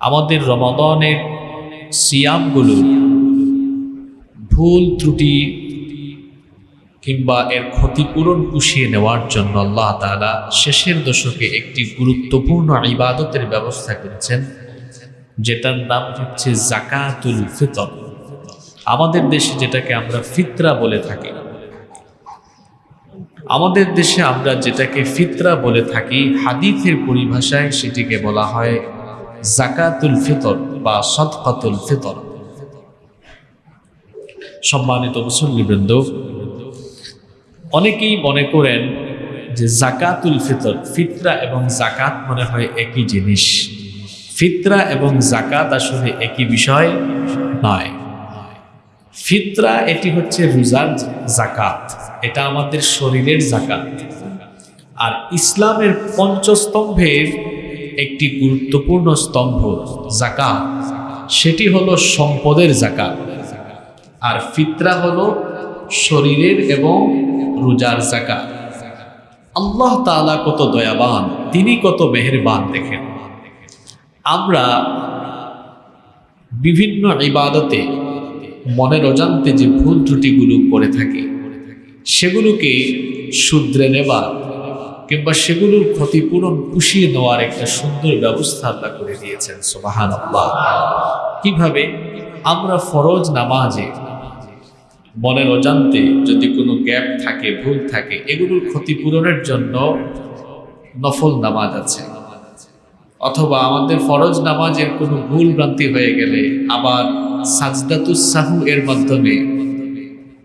আমাদের রমাদানের সিয়ামগুলো ভুল ত্রুটি কিংবা এর ক্ষতিপূরণ পুষিয়ে নেওয়ার জন্য আল্লাহ তাআলা শেষের দশকে একটি গুরুত্বপূর্ণ ইবাদতের ব্যবস্থা করেছেন, যেটার নাম হচ্ছে জাকাতুল ফিতর। আমাদের দেশে যেটাকে আমরা ফিতরা বলে থাকি, আমাদের দেশে আমরা যেটাকে ফিতরা বলে থাকি হাদিফের পরিভাষায় সেটিকে বলা হয় জাকাতুল ফিতর বা সদকাতুল ফিতর। সম্মানিত মুসল্লিবৃন্দ, অনেকেই মনে করেন যে জাকাতুল ফিতর ফিতরা এবং জাকাত মনে হয় একই জিনিস। ফিতরা এবং জাকাত আসলে একই বিষয় নয়। ফিতরা এটি হচ্ছে রোজার জাকাত, এটা আমাদের শরীরের জাকাত। আর ইসলামের পঞ্চস্তম্ভের একটি গুরুত্বপূর্ণ স্তম্ভ জাকা সেটি হলো সম্পদের জাকাত আর ফিতরা হলো শরীরের এবং রোজার জাকা আল্লাহ তাআলা কত দয়াবান, তিনি কত মেহেরবান দেখেন। আমরা বিভিন্ন ইবাদতে মনের অজান্তে যে ভুল ত্রুটিগুলো করে থাকি, সেগুলোকে শুধরে নেবার কিংবা সেগুলোর ক্ষতিপূরণ পুষিয়ে নেওয়ার একটা সুন্দর ব্যবস্থা আল্লাহ করে দিয়েছেন সোবাহান আল্লাহ কীভাবে? আমরা ফরজ নামাজে মনের অজান্তে যদি কোনো গ্যাপ থাকে, ভুল থাকে, এগুলোর ক্ষতিপূরণের জন্য নফল নামাজ আছে। অথবা আমাদের ফরজ নামাজের কোনো ভুল ভ্রান্তি হয়ে গেলে আবার সাজদাতুস সাহু এর মাধ্যমে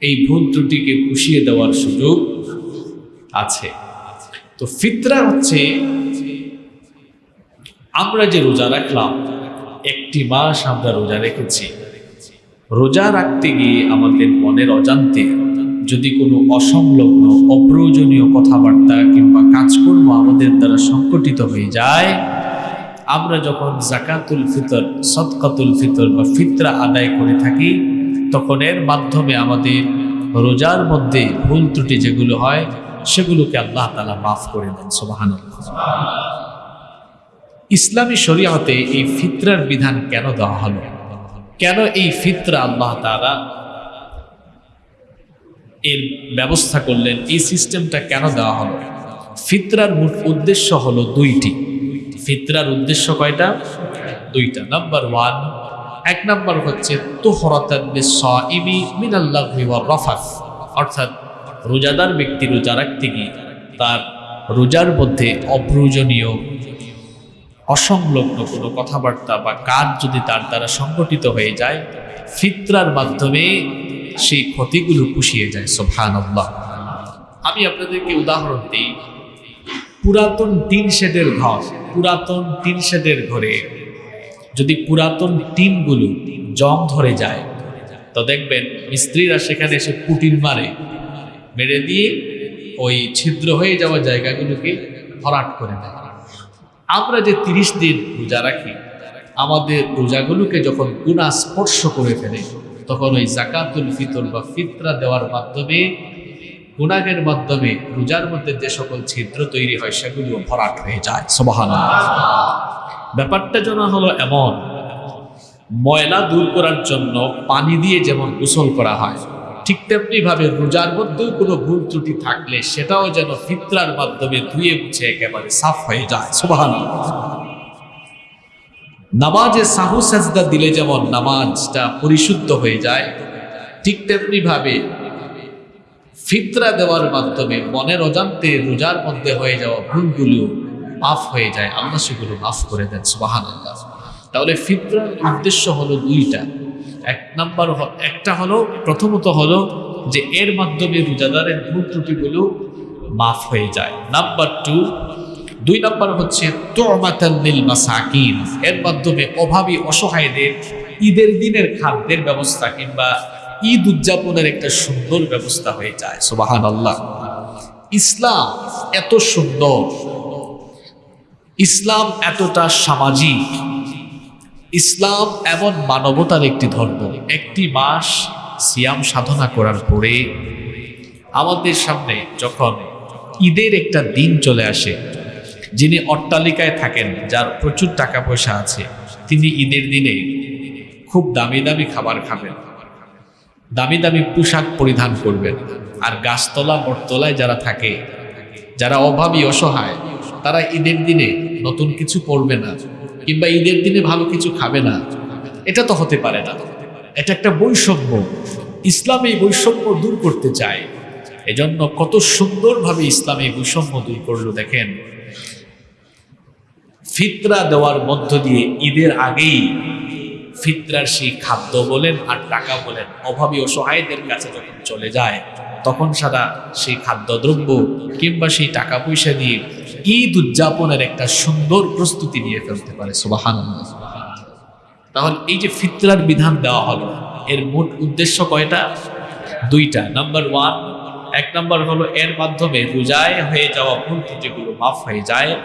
এই ভুল ত্রুটিকে পুষিয়ে দেওয়ার সুযোগ আছে। তো ফিতরা হচ্ছে আমরা যে রোজা রাখলাম, একটি মাস আমরা রোজা রেখেছি। রোজা রাখতে গিয়ে আমাদের মনের অজান্তে যদি কোনো অসংলগ্ন, অপ্রয়োজনীয় কথাবার্তা কিংবা কাজকর্ম আমাদের দ্বারা সংকটিত হয়ে যায়, আমরা যখন জাকাতুল ফিতর সৎকাতুল ফিতর বা ফিতরা আদায় করে থাকি, তখন এর মাধ্যমে আমাদের রোজার মধ্যে ভুল ত্রুটি যেগুলো হয় সেগুলোকে আল্লাহ তালা মাফ করে দেন সোবাহান ইসলামী শরীয়তে এই ফিতরার বিধান কেন দেওয়া হলো? কেন এই ফিতরা আল্লাহ তারা এর ব্যবস্থা করলেন? এই সিস্টেমটা কেন দেওয়া হলো? ফিতরার মূল উদ্দেশ্য হলো দুইটি। ফিতরার উদ্দেশ্য কয়টা? দুইটা। নাম্বার ওয়ান, এক নাম্বার হচ্ছে রফাস। অর্থাৎ রোজাদার ব্যক্তি রোজা রাখতে গিয়ে তার রোজার মধ্যে অপ্রয়োজনীয় অসংলগ্ন কোনো কথাবার্তা বা কাজ যদি তার দ্বারা সংগঠিত হয়ে যায়, ফিতরার মাধ্যমে সেই ক্ষতিগুলো পুষিয়ে যায় সোফান আমি আপনাদেরকে উদাহরণ দিই। পুরাতন টিন শেডের ঘর, পুরাতন টিন শেডের ঘরে যদি পুরাতন টিনগুলো জং ধরে যায়, তো দেখবেন মিস্ত্রিরা সেখানে এসে পুটির মারে। মেরে দিয়ে ওই ছিদ্র হয়ে যাওয়া জায়গাগুলোকে ভরাট করে দেয়। আমরা যে তিরিশ দিন রোজা রাখি, আমাদের রোজাগুলোকে যখন গুণা স্পর্শ করে ফেলে, তখন ওই জাকাতুল ফিতর বা ফিতরা দেওয়ার মাধ্যমে গুণাগের মাধ্যমে রোজার মধ্যে যে সকল ছিদ্র তৈরি হয়, সেগুলো ভরাট হয়ে যায়। সবহান ব্যাপারটা যেন হলো এমন, ময়লা দূর করার জন্য পানি দিয়ে যেমন গোসল করা হয় ঠিক তেমনি ভাবে রোজার মধ্যেও কোনো ভুল ত্রুটি থাকলে সেটাও যেন ফিতরার মাধ্যমে ধুয়ে মুছে একেবারে সাফ হয়ে যায়। সুবাহান নামাজে সাহু, সাজদা দিলে যেমন নামাজটা পরিশুদ্ধ হয়ে যায়, ঠিক তেমনি ভাবে ফিতরা দেওয়ার মাধ্যমে মনের অজান্তে রোজার মধ্যে হয়ে যাওয়া ভুলগুলো মাফ হয়ে যায়। আল্লাহ সেগুলো মাফ করে দেন। সুবাহান আল্লাহ তাহলে ফিতরার উদ্দেশ্য হলো দুইটা। এক নাম্বার একটা হলো, প্রথমত হলো যে এর মাধ্যমে রোজাদারের ভুল ত্রুটিগুলো মাফ হয়ে যায়। নাম্বার টু দুই নাম্বার হচ্ছে তোমাতাল্লিল মাসাকিন, এর মাধ্যমে অভাবী অসহায়দের ঈদের দিনের খাদ্যের ব্যবস্থা কিংবা ঈদ উদযাপনের একটা সুন্দর ব্যবস্থা হয়ে যায়। সোবাহান আল্লাহ ইসলাম এত সুন্দর, ইসলাম এতটা সামাজিক ইসলাম এমন মানবতার একটি ধর্ম। একটি মাস সিয়াম সাধনা করার পরে আমাদের সামনে যখন ঈদের একটা দিন চলে আসে, যিনি অট্টালিকায় থাকেন, যার প্রচুর টাকা পয়সা আছে, তিনি ঈদের দিনে খুব দামি দামি খাবার খাবেন। দামি দামি পোশাক পরিধান করবেন। আর গাছতলা বটতলায় যারা থাকে, যারা অভাবী, অসহায়, তারা ঈদের দিনে নতুন কিছু পরবে না। কিংবা ঈদের দিনে ভালো কিছু খাবে না, এটা তো হতে পারে না। এটা একটা বৈষম্য। ইসলাম এই বৈষম্য দূর করতে চায়। এজন্য কত সুন্দরভাবে ইসলাম এই বৈষম্য দূর করল, দেখেন। ফিতরা দেওয়ার মধ্য দিয়ে ঈদের আগেই ফিতরার সেই খাদ্য বলেন আর টাকা বলেন, অভাবী অসহায়দের কাছে যখন চলে যায়, তখন সারা সেই খাদ্যদ্রব্য কিংবা সেই টাকা পয়সা দিয়ে ঈদ উদযাপনের একটা সুন্দর প্রস্তুতি নিয়ে ফেলতে পারে সুবাহান তাহলে এই যে ফিতরার বিধান দেওয়া হলো, এর মোট উদ্দেশ্য কয়টা? দুইটা। নাম্বার ওয়ান এক নাম্বার হলো এর মাধ্যমে রোজায় হয়ে যাওয়া ভুল ত্রুটিগুলো মাফ হয়ে যায়।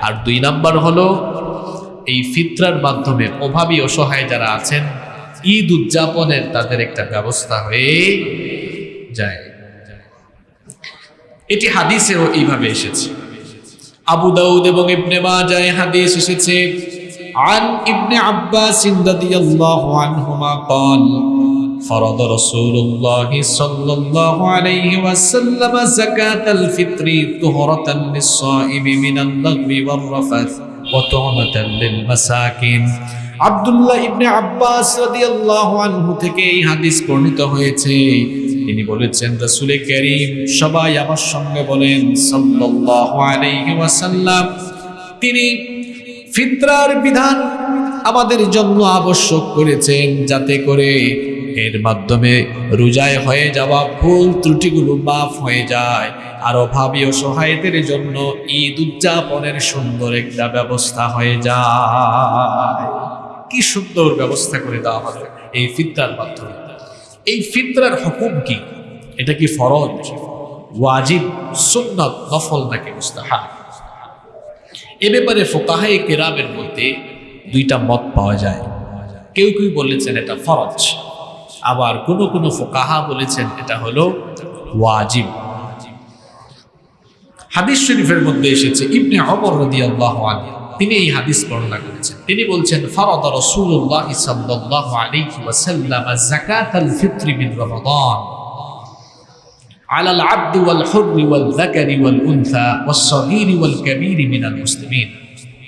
আর দুই নাম্বার হলো এই ফিতরার মাধ্যমে অভাবী অসহায় যারা আছেন, ঈদ উদযাপনের তাদের একটা ব্যবস্থা হয়ে যায়। এটি হাদিসেও এইভাবে এসেছে। আবু দাউদ এবং ইবনে মাজায় হাদিস এসেছে عن ابن عباس رضي الله عنهما قال فرض رسول الله صلى الله عليه وسلم زكاة الفطر طهرة للصائم من اللغو والرفث وطعمة للمساكين আব্দুল্লাহ ইবনে আব্বাস রাদিয়াল্লাহু আনহু থেকে এই হাদিস বর্ণিত হয়েছে তিনি বলেছেন, রাসূলে করিম সবাই আমার সঙ্গে বলেন ওয়াসাল্লাম, তিনি ফিতরার বিধান আমাদের জন্য আবশ্যক করেছেন যাতে করে এর মাধ্যমে রোজায় হয়ে যাওয়া ভুল ত্রুটিগুলো মাফ হয়ে যায়। আর অভাবী ও সহায়দের জন্য ঈদ উদযাপনের সুন্দর একটা ব্যবস্থা হয়ে যায়। কি সুন্দর ব্যবস্থা করে দেওয়া হবে এই ফিতরার মাধ্যমে। এই ফিতরার হুকুম কি? এটা কি ফরজ? ওয়াজিব, সুন্নত, নফল নাকি মুস্তাহাব? এ ব্যাপারে ফোকাহাই কেরামের মধ্যে দুইটা মত পাওয়া যায়। কেউ কেউ বলেছেন এটা ফরজ, আবার কোনো কোনো ফোকাহা বলেছেন এটা হলো ওয়াজিব। হাদিস শরীফের মধ্যে এসেছে, ইবনে অমর রাদিয়াল্লাহু আনহু। তিনি এই হাদিস বর্ণনা করেছেন তিনি বলছেন ফারাদ রাসূলুল্লাহ সাল্লাল্লাহু আলাইহি ওয়াসাল্লাম যাকাতাল ফিত্র মিন রমাদান على العبد والحر والذكر والأنثى والصغير والكبير من المسلمين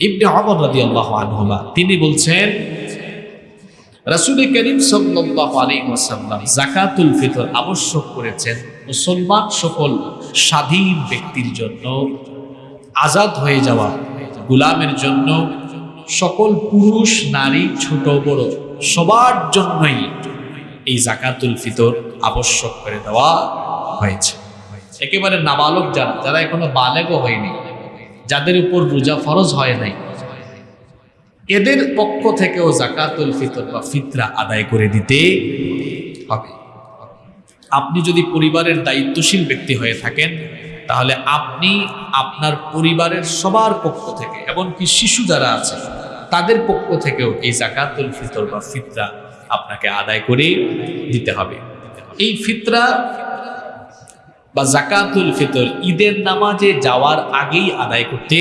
ইবনে ওমর রাদিয়াল্লাহু আনহুমা তিনি বলছেন রাসূল করিম সাল্লাল্লাহু আলাইহি ওয়াসাল্লাম যাকাতুল ফিতর আবশ্যক করেছেন মুসলমান সকল স্বাধীন ব্যক্তির জন্য আজাদ হয়ে যাওয়া গোলামের জন্য সকল পুরুষ, নারী, ছোট, বড়, সবার জন্যই এই জাকাতুল ফিতর আবশ্যক করে দেওয়া হয়েছে। একেবারে নাবালক যারা যারা এখনও বালেগও হয়নি, যাদের উপর রোজা ফরজ হয় নাই, এদের পক্ষ থেকেও জাকাতুল ফিতর বা ফিতরা আদায় করে দিতে হবে। আপনি যদি পরিবারের দায়িত্বশীল ব্যক্তি হয়ে থাকেন তাহলে আপনি আপনার পরিবারের সবার পক্ষ থেকে এমনকি শিশু যারা আছে, তাদের পক্ষ থেকেও এই জাকাতুল ফিতর বা ফিতরা আপনাকে আদায় করে দিতে হবে। এই ফিতরা বা জাকাতুল ফিতর ঈদের নামাজে যাওয়ার আগেই আদায় করতে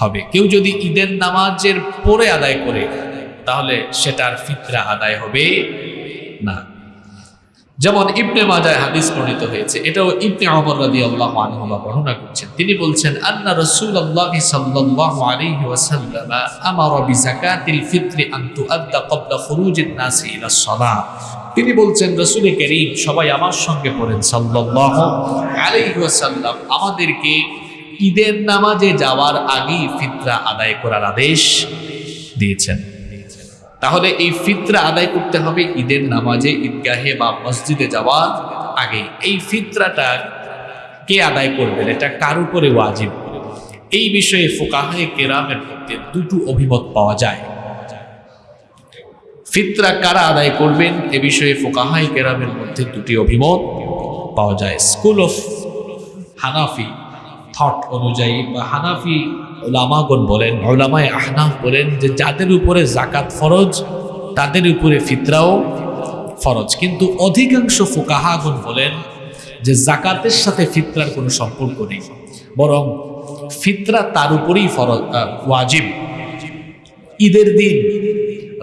হবে। কেউ যদি ঈদের নামাজের পরে আদায় করে, তাহলে সেটার ফিতরা আদায় হবে না। যেমন ইবনে মাজায় হাদিস বর্ণিত হয়েছে, এটাও ইবনে ওমর রাদিয়াল্লাহু আনহু বর্ণনা করছেন। তিনি বলছেন, আন্না রাসূলুল্লাহ সাল্লাল্লাহু আলাইহি ওয়াসাল্লাম আমারা বিযাকাতিল ফিত্রি আন তুআদ্দা ক্বাবলা খুরুজিন নাসি ইলা সালাহ। তিনি বলছেন, রাসূল করিম সবাই আমার সঙ্গে পড়েন সাল্লাল্লাহু আলাইহি ওয়াসাল্লাম। আমাদেরকে ঈদের নামাজে যাওয়ার আগেই ফিতরা আদায় করার আদেশ দিয়েছেন। তাহলে এই ফিতরা আদায় করতে হবে ঈদের নামাজে, ঈদগাহে বা মসজিদে যাওয়ার আগে। এই ফিতরাটা কে আদায় করবেন? এটা কার উপরে ওয়াজিব? এই বিষয়ে ফোকাহে কেরামের মধ্যে দুটো অভিমত পাওয়া যায়। ফিতরা কারা আদায় করবেন? এ বিষয়ে ফোকাহাই কেরামের মধ্যে দুটি অভিমত পাওয়া যায়। স্কুল অফ হানাফি থট অনুযায়ী বা হানাফি ওলামাগণ বলেন ওলামায় আহনাফ বলেন যে যাদের উপরে জাকাত ফরজ, তাদের উপরে ফিতরাও ফরজ। কিন্তু অধিকাংশ ফোকাহাগণ বলেন যে জাকাতের সাথে ফিতরার কোনো সম্পর্ক নেই, বরং ফিতরা তার উপরেই ফরজ ওয়াজিব। ঈদের দিন,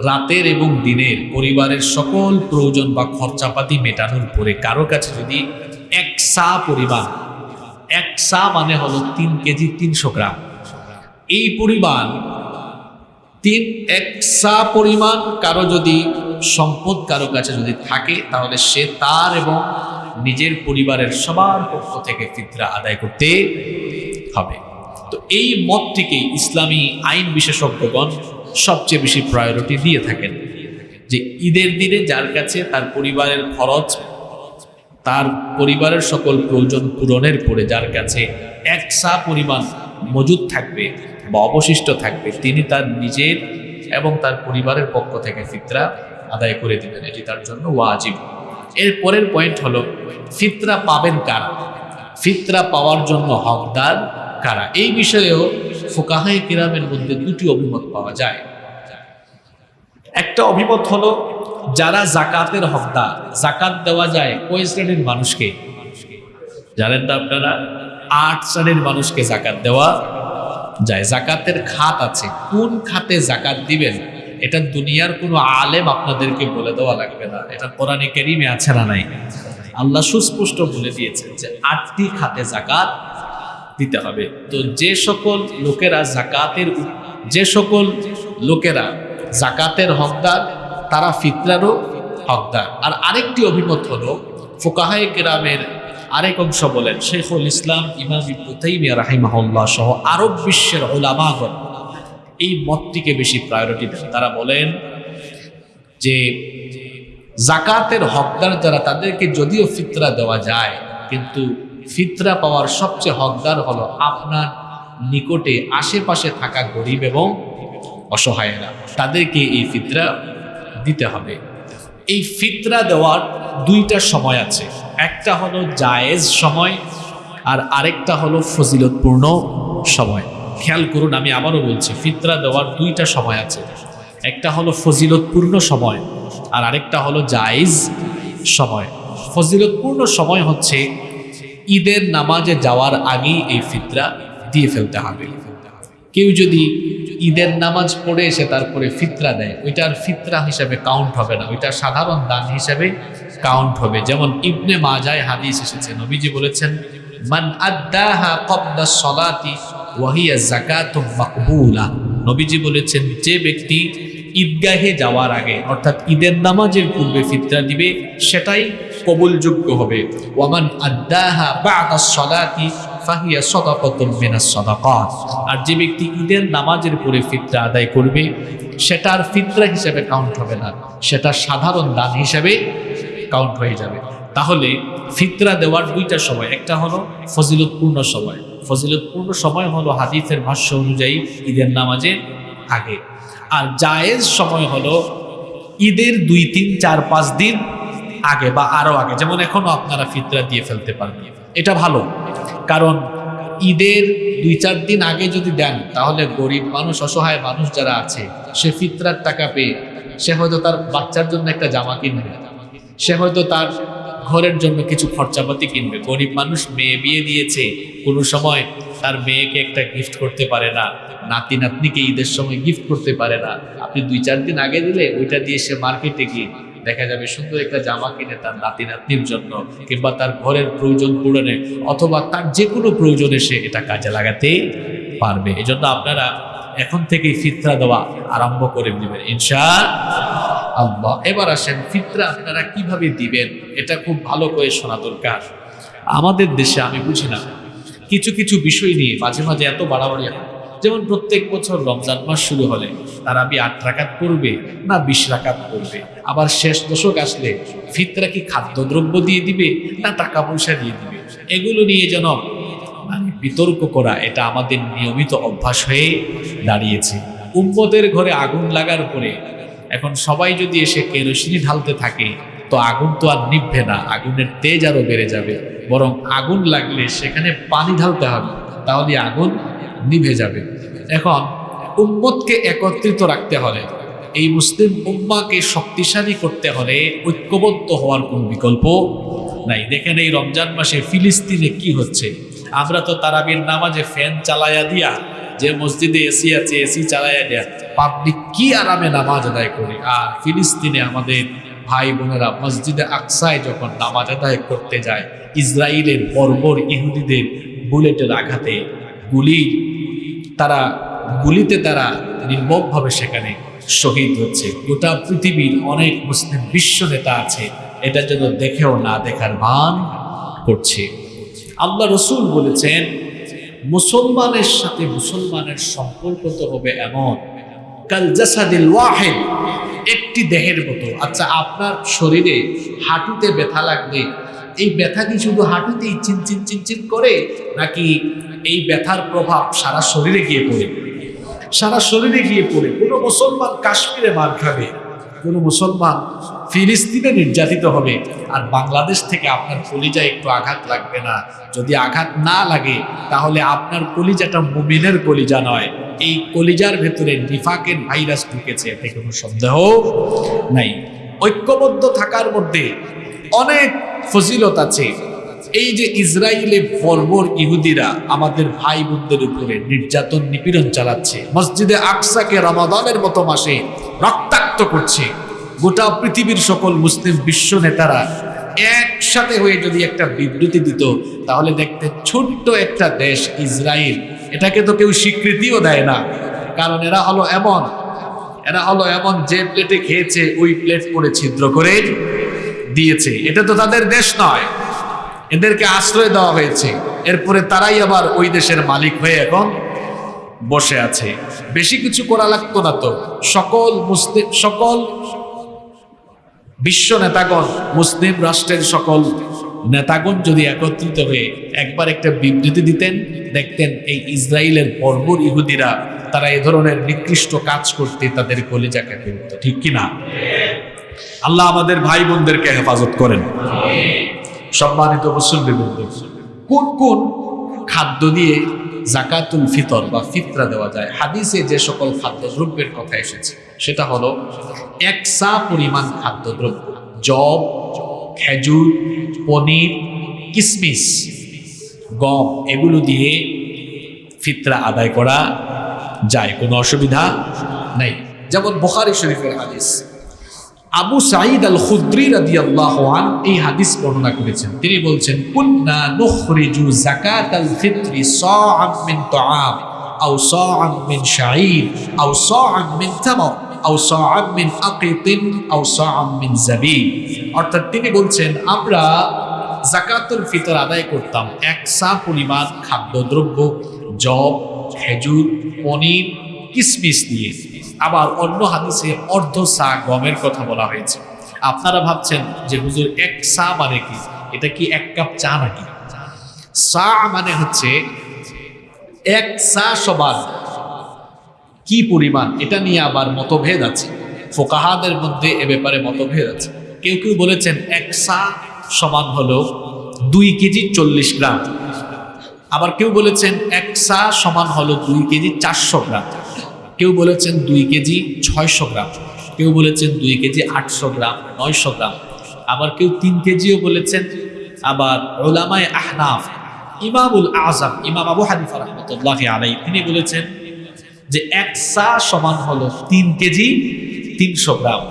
রাতের এবং দিনের পরিবারের সকল প্রয়োজন বা খরচাপাতি মেটানোর পরে কারও কাছে যদি এক সা পরিমাণ এক সা মানে হলো তিন কেজি তিনশো গ্রাম। এই পরিমাণ, তিন এক সা পরিমাণ কারও যদি সম্পদ কারও কাছে যদি থাকে, তাহলে সে তার এবং নিজের পরিবারের সবার পক্ষ থেকে ফিতরা আদায় করতে হবে। তো এই মতটিকে ইসলামী আইন বিশেষজ্ঞগণ সবচেয়ে বেশি প্রায়োরিটি দিয়ে থাকেন। যে ঈদের দিনে যার কাছে তার পরিবারের খরচ তার পরিবারের সকল প্রয়োজন পূরণের পরে যার কাছে এক সা পরিমাণ মজুদ থাকবে বা অবশিষ্ট থাকবে, তিনি তার নিজের এবং তার পরিবারের পক্ষ থেকে ফিতরা আদায় করে দিবেন। এটি তার জন্য ওয়াজিব। এর পরের পয়েন্ট হলো, ফিতরা পাবেন কারা? ফিতরা পাওয়ার জন্য হকদার কারা? এই বিষয়েও ফোকাহাই কিরামের মধ্যে দুটি অভিমত পাওয়া যায়। একটা অভিমত হলো যারা জাকাতের হকদার, জাকাত দেওয়া যায় ওই শ্রেণির মানুষকে। জানেন না আপনারা? আট শ্রেণির মানুষকে জাকাত দেওয়া যায়। জাকাতের খাত আছে। কোন খাতে জাকাত দিবেন? এটা দুনিয়ার কোনো আলেম আপনাদেরকে বলে দেওয়া লাগবে না। এটা কোরআনে কেরিমে আছে না নাই? আল্লাহ সুস্পষ্ট বলে দিয়েছেন যে আটটি খাতে জাকাত দিতে হবে। তো যে সকল লোকেরা জাকাতের যে সকল লোকেরা জাকাতের হকদার তারা ফিতরারও হকদার। আর আরেকটি অভিমত হলো, ফোকাহায় গ্রামের আরেক অংশ বলেন, শেখুল ইসলাম, ইমাম ইবনু তাইমিয়া রাহিমাহুল্লাহ সহ আরব বিশ্বের ওলামাগণ এই মতটিকে বেশি প্রায়োরিটি দেন। তারা বলেন যে, জাকাতের হকদার যারা, তাদেরকে যদিও ফিতরা দেওয়া যায়, কিন্তু ফিতরা পাওয়ার সবচেয়ে হকদার হলো আপনার নিকটে আশেপাশে থাকা গরিব এবং অসহায়েরা। তাদেরকে এই ফিতরা দিতে হবে। এই ফিতরা দেওয়ার দুইটা সময় আছে। একটা হলো জায়েজ সময় আর আরেকটা হলো ফজিলতপূর্ণ সময়। খেয়াল করুন, আমি আবারও বলছি, ফিতরা দেওয়ার দুইটা সময় আছে। একটা হলো ফজিলতপূর্ণ সময় আর আরেকটা হলো জায়েজ সময়। ফজিলতপূর্ণ সময় হচ্ছে ঈদের নামাজে যাওয়ার আগেই এই ফিতরা দিয়ে ফেলতে হবে। কেউ যদি ঈদের নামাজ পড়ে এসে তারপরে ফিতরা দেয়, ওইটার ফিতরা হিসাবে কাউন্ট হবে না, ওইটা সাধারণ দান হিসাবে কাউন্ট হবে। যেমন ইবনে মাজায় হাদিস এসেছে, নবীজি বলেছেন, মান আদ্দাহা কবলা সলাতি ওয়াহিয়া জাকাতুম মাকবুলা। নবীজি বলেছেন, যে ব্যক্তি ঈদগাহে যাওয়ার আগে, অর্থাৎ ঈদের নামাজের পূর্বে ফিতরা দিবে, সেটাই কবুলযোগ্য হবে। ওয়ামান আদ্দাহা বাদা সলাতি ফাহিয়া সদাকতুম মিনাস সাদাকাত। আর যে ব্যক্তি ঈদের নামাজের পরে ফিতরা আদায় করবে, সেটা আর ফিতরা হিসেবে কাউন্ট হবে না। সেটা সাধারণ দান হিসেবে কাউন্ট হয়ে যাবে। তাহলে ফিতরা দেওয়ার দুইটা সময়, একটা হলো ফজিলতপূর্ণ সময়। ফজিলতপূর্ণ সময় হলো হাদিসের ভাষ্য অনুযায়ী ঈদের নামাজের আগে। আর জায়েজ সময় হলো ঈদের দুই, তিন, চার, পাঁচ দিন আগে বা আরও আগে। যেমন এখনও আপনারা ফিতরা দিয়ে ফেলতে পারবেন। এটা ভালো। কারণ ঈদের দুই, চার দিন আগে যদি দেন, তাহলে গরিব মানুষ, অসহায় মানুষ যারা আছে, সে ফিতরার টাকা পেয়ে, সে হয়তো তার বাচ্চার জন্য একটা জামা কিনবে। সে হয়তো তার ঘরের জন্য কিছু খরচাপাতি কিনবে। গরিব মানুষ মেয়ে বিয়ে দিয়েছে, কোনো সময় তার মেয়েকে একটা গিফট করতে পারে না, নাতি, নাতনিকে ঈদের সময় গিফট করতে পারে না। আপনি দুই, চার দিন আগে দিলে, ওইটা দিয়ে সে মার্কেটে গিয়ে দেখা যাবে সুন্দর একটা জামা কিনে তার নাতি নাতনির জন্য কিংবা তার ঘরের প্রয়োজন পূরণে অথবা তার যে কোনো প্রয়োজনে সে এটা কাজে লাগাতে পারবে। এজন্য আপনারা এখন থেকেই ফিতরা দেওয়া আরম্ভ করে দিবেন ইনশা আল্লাহ এবার আসেন, ফিতরা আপনারা কীভাবে দিবেন? এটা খুব ভালো করে শোনা দরকার। আমাদের দেশে, আমি বুঝি না, কিছু কিছু বিষয় নিয়ে মাঝে মাঝে এত বাড়াবাড়ি হয়। যেমন প্রত্যেক বছর রমজান মাস শুরু হলে তারা বি আট রাকাত করবে না বিশ রাকাত করবে আবার শেষ দশক আসলে ফিতরা কি খাদ্যদ্রব্য দিয়ে দিবে না টাকা পয়সা দিয়ে দিবে? এগুলো নিয়ে যেন মানে বিতর্ক করা এটা আমাদের নিয়মিত অভ্যাস হয়ে দাঁড়িয়েছে। উম্মদের ঘরে আগুন লাগার পরে এখন সবাই যদি এসে কেরোসিনি ঢালতে থাকে, তো আগুন তো আর নিভবে না, আগুনের তেজ আরও বেড়ে যাবে। বরং আগুন লাগলে সেখানে পানি ঢালতে হবে, তাহলে আগুন নিভে যাবে। এখন উম্মতকে একত্রিত রাখতে হলে, এই মুসলিম উম্মাকে শক্তিশালী করতে হলে ঐক্যবদ্ধ হওয়ার কোনো বিকল্প নাই। দেখেন এই রমজান মাসে ফিলিস্তিনে কি হচ্ছে? আমরা তো তারাবির নামাজে ফ্যান চালায়া দিয়া, যে মসজিদে এসি আছে এসি চালায় দেয় পাবলিক কি আরামে নামাজ আদায় করে? আর ফিলিস্তিনে আমাদের ভাই বোনেরা মসজিদে আকসায় যখন নামাজ আদায় করতে যায় ইসরায়েলের বর্বর ইহুদিদের বুলেটের আঘাতে গুলি তারা গুলিতে তারা নির্মমভাবে সেখানে শহীদ হচ্ছে। গোটা পৃথিবীর অনেক মুসলিম বিশ্ব নেতা আছে, এটা যেন দেখেও না দেখার ভান করছে। আল্লাহ রসুল বলেছেন, মুসলমানের সাথে মুসলমানের সম্পর্ক তো হবে এমন। ওয়াহেদ, একটি দেহের মতো। আচ্ছা আপনার শরীরে হাঁটুতে ব্যথা লাগলে এই ব্যথা কি শুধু হাঁটুতেই চিনচিন চিনচিন করে, নাকি এই ব্যথার প্রভাব সারা শরীরে গিয়ে পড়ে? সারা শরীরে গিয়ে পড়ে। কোনো মুসলমান কাশ্মীরে মার খাবে, কোনো মুসলমান ফিলিস্তিনে নির্যাতিত হবে, আর বাংলাদেশ থেকে আপনার কলিজা একটু আঘাত লাগবে না। যদি আঘাত না লাগে, তাহলে আপনার কলিজাটা মুমিনের কলিজা নয়। এই কলিজার ভেতরে নিফাকের ভাইরাস ঢুকেছে এতে কোনো সন্দেহ নাই। ঐক্যবদ্ধ থাকার মধ্যে অনেক ফজিলত আছে। এই যে ইসরায়েলে বর্বর ইহুদিরা আমাদের ভাই বোনদের উপরে নির্যাতন, নিপীড়ন চালাচ্ছে, মসজিদে আকসাকে রমাদানের মতো মাসে রক্তাক্ত করছে, গোটা পৃথিবীর সকল মুসলিম বিশ্ব নেতারা একসাথে হয়ে যদি একটা বিবৃতি দিত, তাহলে দেখতে ছোট্ট একটা দেশ ইসরায়েল এটাকে তো কেউ স্বীকৃতিও দেয় না, কারণ এরা হলো এমন, এরা হলো এমন যে প্লেটে খেয়েছে, ওই প্লেট করে ছিদ্র করে দিয়েছে। এটা তো তাদের দেশ নয়। এদেরকে আশ্রয় দেওয়া হয়েছে। এরপরে তারাই আবার ওই দেশের মালিক হয়ে এখন বসে আছে। বেশি কিছু করা লাগতো না তো। সকল মুসলিম সকল বিশ্ব নেতাগণ, মুসলিম রাষ্ট্রের সকল নেতাগণ যদি একত্রিত হয়ে একবার একটা বিবৃতি দিতেন, দেখতেন এই ইসরায়েলের বর্বর ইহুদিরা তারা এ ধরনের নিকৃষ্ট কাজ করতে তাদের কলিজা কেটে দিত ঠিক কিনা? আল্লাহ আমাদের ভাই বোনদেরকে হেফাজত করেন। সম্মানিত কোন কোন খাদ্য দিয়ে জাকাতুল ফিতর বা ফিতরা দেওয়া যায়? হাদিসে যে সকল খাদ্যদ্রব্যের কথা এসেছে, সেটা হলো একসা পরিমাণ খাদ্যদ্রব্য, জব, খেজুর, পনির, কিসমিস, গম, এগুলো দিয়ে ফিতরা আদায় করা যায়। কোনো অসুবিধা নেই। যেমন বুখারি শরীফের হাদিস আবু সাঈদ আল খুদ্রি রাদিয়াল্লাহু আন এই হাদিস বর্ণনা করেছেন। তিনি বলছেন, কুন্না নুখরিজু যাকাতাল ফিত্রি সাআম মিন তাআম, আও সাআম মিন শাঈর আও সাআম মিন তামর আও সাআম মিন আকিতিন, আও সাআম মিন জাবিব অর্থাৎ তিনি বলছেন, আমরা জাকাতুল ফিতর আদায় করতাম। এক সা পরিমাণ খাদ্যদ্রব্য জব খেজুর, পনির, কিসমিস দিয়ে আবার অন্য হাদিসে অর্ধ সা গমের কথা বলা হয়েছে। আপনারা ভাবছেন যে হুজুর এক সা মানে কি? এটা কি এক কাপ চা নাকি? সা মানে হচ্ছে এক সা সমান কি পরিমাণ? এটা নিয়ে আবার মতভেদ আছে। ফোকাহাদের মধ্যে এ ব্যাপারে মতভেদ আছে। কেউ কেউ বলেছেন এক সা সমান হলো দুই কেজি চল্লিশ গ্রাম। আবার কেউ বলেছেন এক সা সমান হলো দুই কেজি চারশো গ্রাম। কেউ বলেছেন দুই কেজি ছয়শো গ্রাম, কেউ বলেছেন দুই কেজি আটশো গ্রাম, নয়শো গ্রাম। আবার কেউ তিন কেজিও বলেছেন আবার ওলামায় আহনাফ, ইমামুল আজম, ইমাম আবু হানিফা রহমতুল্লাহ আলাই তিনি বলেছেন যে এক সা সমান হলো তিন কেজি তিনশো গ্রাম।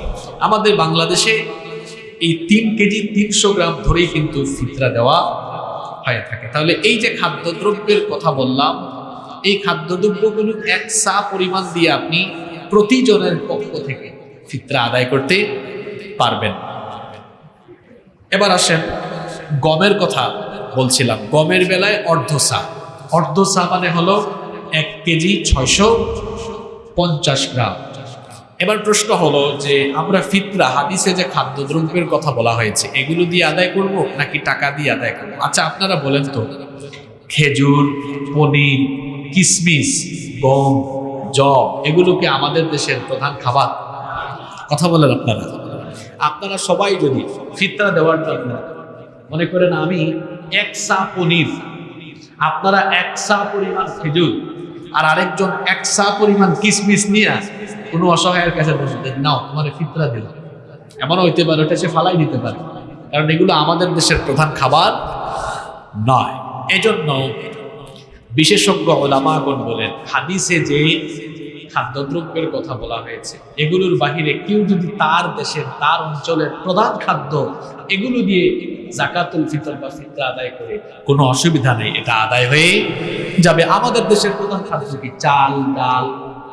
আমাদের বাংলাদেশে এই তিন কেজি তিনশো গ্রাম ধরেই কিন্তু ফিতরা দেওয়া হয়ে থাকে। তাহলে এই যে খাদ্যদ্রব্যের কথা বললাম এই খাদ্যদ্রব্যগুলো এক সা পরিমাণ দিয়ে আপনি প্রতিজনের পক্ষ থেকে ফিতরা আদায় করতে পারবেন। এবার আসেন গমের কথা বলছিলাম। গমের বেলায় অর্ধ সা অর্ধ সা মানে হলো এক কেজি ছয়শো পঞ্চাশ গ্রাম। এবার প্রশ্ন হলো যে আমরা ফিতরা, হাদিসে যে খাদ্যদ্রব্যের কথা বলা হয়েছে, এগুলো দিয়ে আদায় করব নাকি টাকা দিয়ে আদায় করব? আচ্ছা আপনারা বলেন তো। খেজুর, পনির কিসমিস, গম জব এগুলো কি আমাদের দেশের প্রধান খাবার। কথা বলেন আপনারা। আপনারা সবাই যদি ফিতরা দেওয়ার জন্য মনে করেন আমি এক সা পনির, আপনারা এক সা পরিমাণ খেজুর আর আরেকজন এক সা পরিমাণ কিসমিস নিয়ে কোনো অসহায়ের কাছে বসে নাও, তোমার ফিতরা দিল এমনও হইতে পারে, ওটা সে ফালাই দিতে পারে। কারণ এগুলো আমাদের দেশের প্রধান খাবার নয়। এজন্য বিশেষজ্ঞ ওলামাগণ বলেন, হাদিসে যে খাদ্যদ্রব্যের কথা বলা হয়েছে, এগুলোর বাহিরে কেউ যদি তার দেশের, তার অঞ্চলের প্রধান খাদ্য, এগুলো দিয়ে জাকাতুল ফিতর বা ফিতরা আদায় করে, কোনো অসুবিধা নেই, এটা আদায় হয়ে যাবে। আমাদের দেশের প্রধান খাদ্য কি? চাল, ডাল,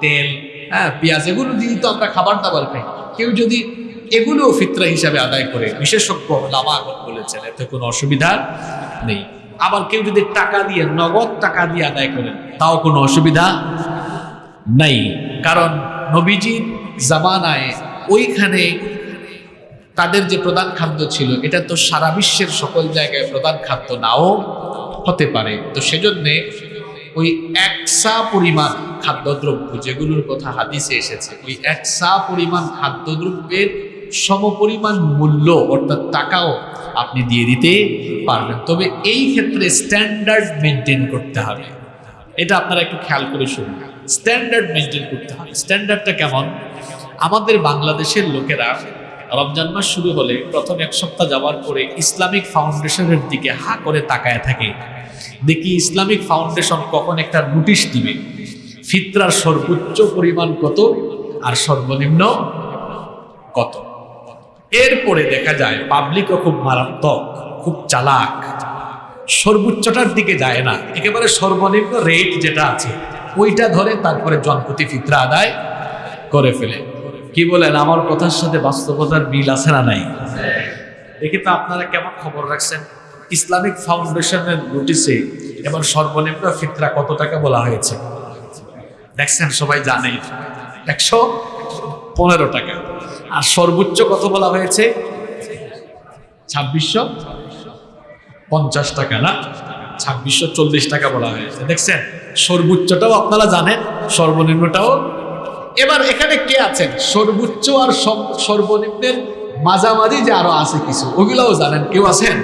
তেল হ্যাঁ পেঁয়াজ, এগুলো দিয়ে তো আমরা খাবার দাবার খাই। কেউ যদি এগুলো ফিতরা হিসাবে আদায় করে, বিশেষজ্ঞ লামাগণ বলেছেন, এতে কোনো অসুবিধা নেই। আবার কেউ যদি টাকা দিয়ে, নগদ টাকা দিয়ে আদায় করেন, তাও কোনো অসুবিধা নাই। কারণ নবীজির জামানায় ওইখানে তাদের যে প্রধান খাদ্য ছিল, এটা তো সারা বিশ্বের সকল জায়গায় প্রধান খাদ্য নাও হতে পারে। তো সেজন্যে ওই একসা পরিমাণ খাদ্যদ্রব্য, যেগুলোর কথা হাদিসে এসেছে, ওই একসা পরিমাণ খাদ্যদ্রব্যের সমপরিমাণ মূল্য, অর্থাৎ টাকাও আপনি দিয়ে দিতে পারবেন। তবে এই ক্ষেত্রে স্ট্যান্ডার্ড মেনটেন করতে হবে। এটা আপনারা একটু খেয়াল করে শুনুন। স্ট্যান্ডার্ড মেনটেন করতে হবে। স্ট্যান্ডার্ডটা কেমন? আমাদের বাংলাদেশের লোকেরা রমজান মাস শুরু হলে প্রথম এক সপ্তাহ যাওয়ার পরে ইসলামিক ফাউন্ডেশনের দিকে হা করে তাকায় থাকে। দেখি ইসলামিক ফাউন্ডেশন কখন একটা নোটিশ দিবে। ফিতরার সর্বোচ্চ পরিমাণ কত? আর সর্বনিম্ন কত? এরপরে দেখা যায় পাবলিকও খুব মারাত্মক, খুব চালাক। সর্বোচ্চটার দিকে যায় না। একেবারে সর্বনিম্ন রেট যেটা আছে, ওইটা ধরে তারপরে জনপ্রতি ফিতরা আদায় করে ফেলে। কি বলেন, আমার কথার সাথে বাস্তবতার মিল আছে না নাই? দেখে তো আপনারা কেমন খবর রাখছেন? ইসলামিক ফাউন্ডেশনের নোটিশে এবার সর্বনিম্ন ফিতরা কত টাকা বলা হয়েছে? দেখছেন, সবাই জানেই। একশো পনেরো টাকা। আর সর্বোচ্চ কত বলা হয়েছে? ছাব্বিশশো পঞ্চাশ টাকা, না? ছাব্বিশশো চল্লিশ টাকা বলা হয়েছে। দেখছেন, সর্বোচ্চটাও আপনারা জানেন, সর্বনিম্নটাও। এবার এখানে কে আছেন? সর্বোচ্চ আর সর্বনিম্নের মাঝামাঝি যে আরও আছে কিছু, ওগুলাও জানেন। কেউ আছেন?